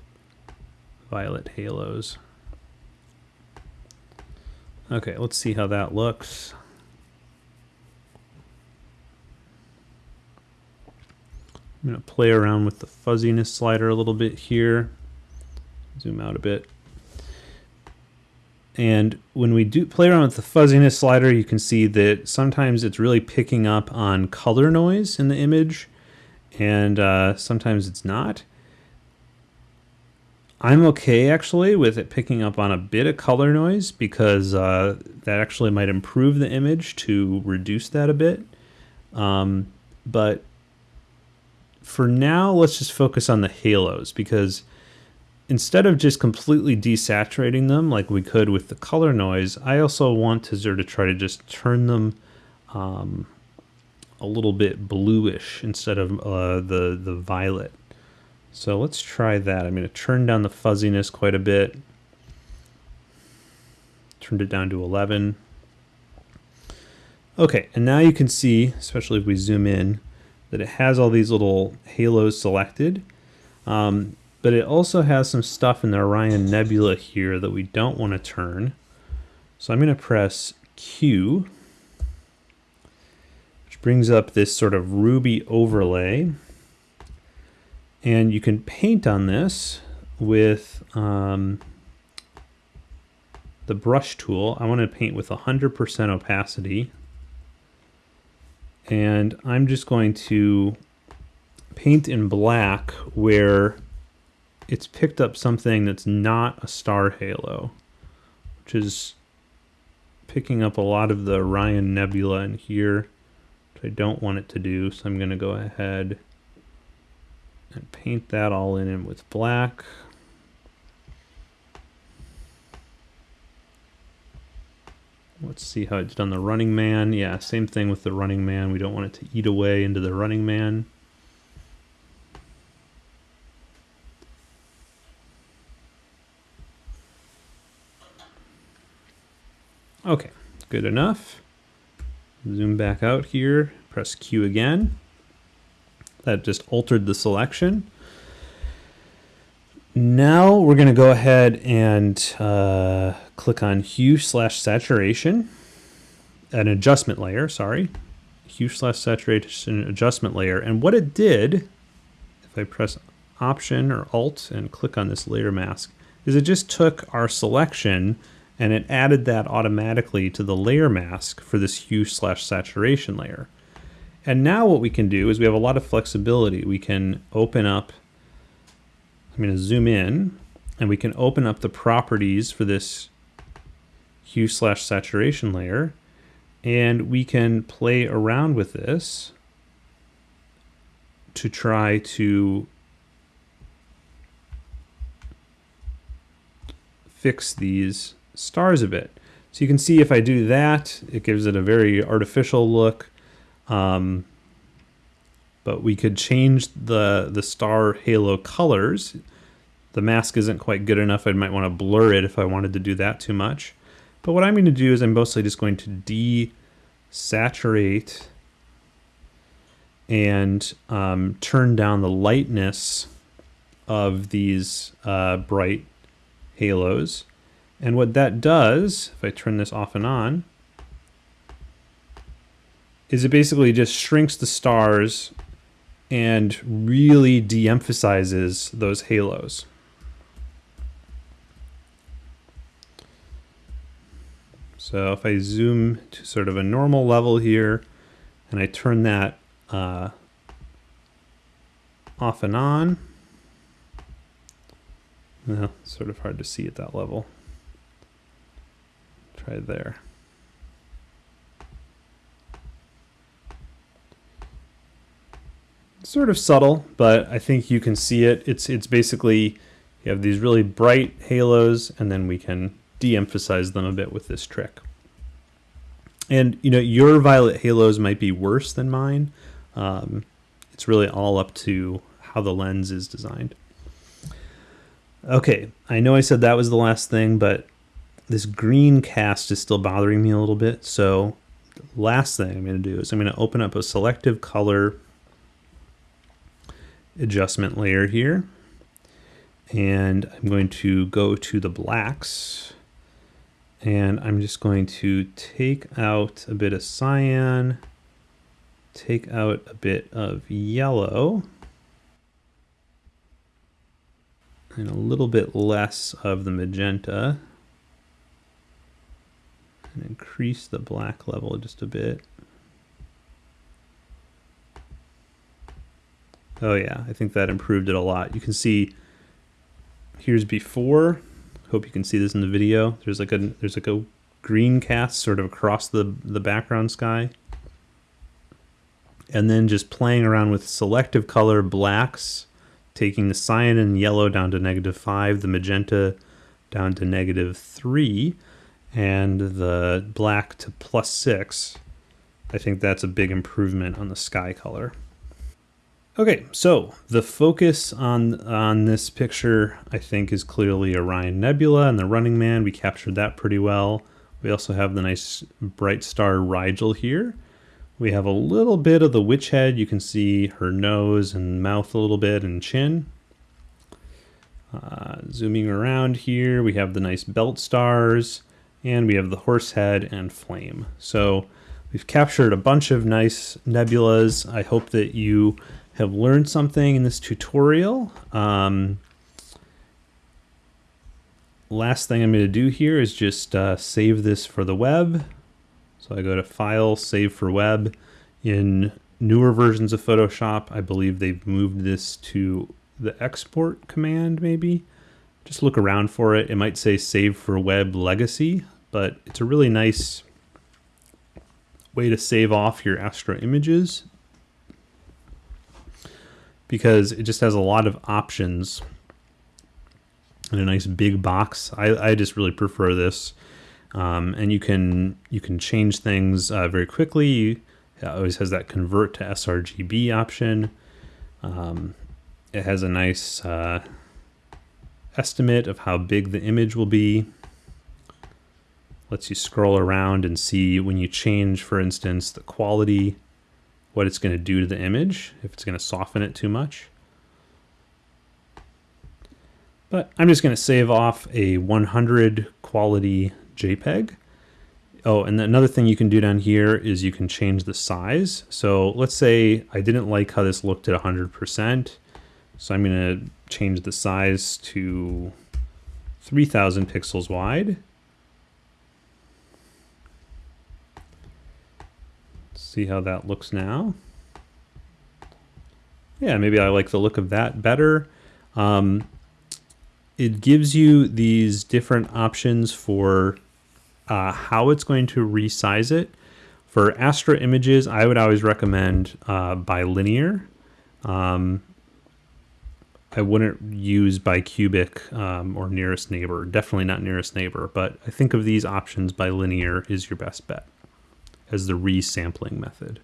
violet halos. Okay, let's see how that looks. I'm going to play around with the fuzziness slider a little bit here. zoom out a bit. And when we do play around with the fuzziness slider, you can see that sometimes it's really picking up on color noise in the image, and uh, sometimes it's not. I'm okay actually with it picking up on a bit of color noise because uh, that actually might improve the image to reduce that a bit. Um, but for now, let's just focus on the halos because instead of just completely desaturating them like we could with the color noise, I also want to sort of try to just turn them um, a little bit bluish instead of uh, the, the violet. So let's try that. I'm going to turn down the fuzziness quite a bit. Turned it down to 11. Okay, and now you can see, especially if we zoom in, that it has all these little halos selected. Um, but it also has some stuff in the Orion Nebula here that we don't want to turn. So I'm going to press Q, which brings up this sort of ruby overlay. And you can paint on this with um, the brush tool. I want to paint with 100% opacity. And I'm just going to paint in black where it's picked up something that's not a star halo, which is picking up a lot of the Orion Nebula in here, which I don't want it to do. So I'm going to go ahead and paint that all in with black. Let's see how it's done the running man. Yeah, same thing with the running man. We don't want it to eat away into the running man. Okay, good enough. Zoom back out here, press Q again. That just altered the selection. Now we're going to go ahead and uh, click on hue slash saturation, an adjustment layer, sorry. Hue slash saturation adjustment layer. And what it did, if I press Option or Alt and click on this layer mask, is it just took our selection and it added that automatically to the layer mask for this hue slash saturation layer. And now what we can do is we have a lot of flexibility. We can open up, I'm to zoom in, and we can open up the properties for this hue slash saturation layer, and we can play around with this to try to fix these stars a bit. So you can see if I do that, it gives it a very artificial look. Um, but we could change the, the star halo colors. The mask isn't quite good enough. I might want to blur it if I wanted to do that too much. But what I'm going to do is I'm mostly just going to desaturate and um, turn down the lightness of these uh, bright halos. And what that does, if I turn this off and on, is it basically just shrinks the stars and really de-emphasizes those halos. So if I zoom to sort of a normal level here and I turn that uh, off and on, well, sort of hard to see at that level. Try there. Sort of subtle, but I think you can see it. It's it's basically you have these really bright halos, and then we can de-emphasize them a bit with this trick. And you know, your violet halos might be worse than mine. Um, it's really all up to how the lens is designed. Okay, I know I said that was the last thing, but this green cast is still bothering me a little bit. So last thing I'm going to do is I'm going to open up a selective color adjustment layer here. And I'm going to go to the blacks and I'm just going to take out a bit of cyan, take out a bit of yellow, and a little bit less of the magenta. And increase the black level just a bit. Oh yeah, I think that improved it a lot. You can see here's before. Hope you can see this in the video. There's like a there's like a green cast sort of across the the background sky. And then just playing around with selective color blacks, taking the cyan and yellow down to negative 5, the magenta down to negative 3, and the black to plus 6. I think that's a big improvement on the sky color. Okay, so the focus on on this picture, I think, is clearly Orion Nebula and the Running Man. We captured that pretty well. We also have the nice bright star Rigel here. We have a little bit of the witch head. You can see her nose and mouth a little bit and chin. Uh, zooming around here, we have the nice belt stars and we have the horse head and flame. So we've captured a bunch of nice nebulas. I hope that you have learned something in this tutorial. Um, last thing I'm going to do here is just uh, save this for the web. So I go to File, Save for Web. In newer versions of Photoshop, I believe they've moved this to the export command maybe. Just look around for it. It might say Save for Web Legacy, but it's a really nice way to save off your Astro images because it just has a lot of options and a nice big box. I, I just really prefer this. Um, and you can you can change things uh, very quickly. It always has that convert to sRGB option. Um, it has a nice uh, estimate of how big the image will be. Lets you scroll around and see when you change, for instance, the quality what it's going to do to the image, if it's going to soften it too much. But I'm just going to save off a 100 quality JPEG. Oh, and another thing you can do down here is you can change the size. So let's say I didn't like how this looked at 100%. So I'm going to change the size to 3000 pixels wide. see how that looks now. Yeah, maybe I like the look of that better. Um, it gives you these different options for uh, how it's going to resize it. For Astro images, I would always recommend uh, bilinear. Um, I wouldn't use bicubic um, or nearest neighbor, definitely not nearest neighbor, but I think of these options bilinear is your best bet as the resampling method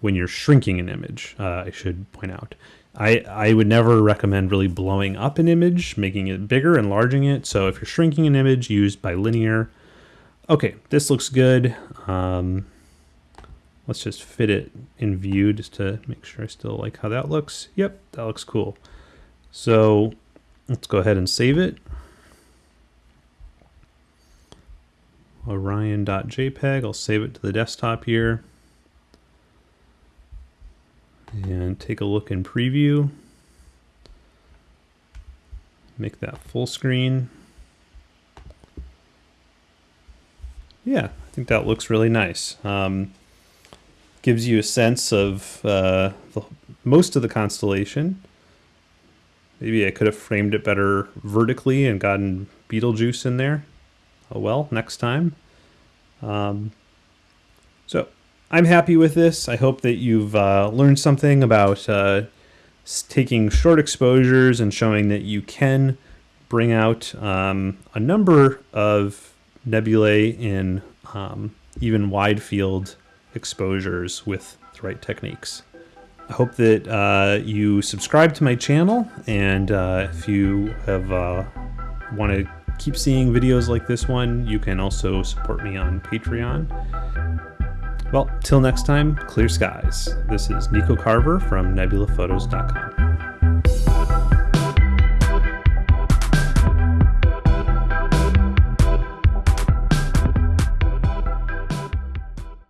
when you're shrinking an image, uh, I should point out. I, I would never recommend really blowing up an image, making it bigger, enlarging it. So if you're shrinking an image, use bilinear. Okay, this looks good. Um, let's just fit it in view just to make sure I still like how that looks. Yep, that looks cool. So let's go ahead and save it. orion.jpg. I'll save it to the desktop here. And take a look in preview. Make that full screen. Yeah, I think that looks really nice. Um, gives you a sense of uh, the, most of the constellation. Maybe I could have framed it better vertically and gotten Betelgeuse in there oh well, next time. Um, so I'm happy with this. I hope that you've uh, learned something about uh, taking short exposures and showing that you can bring out um, a number of nebulae in um, even wide field exposures with the right techniques. I hope that uh, you subscribe to my channel and uh, if you have uh, want to keep seeing videos like this one, you can also support me on Patreon. Well, till next time, clear skies. This is Nico Carver from nebulaphotos.com.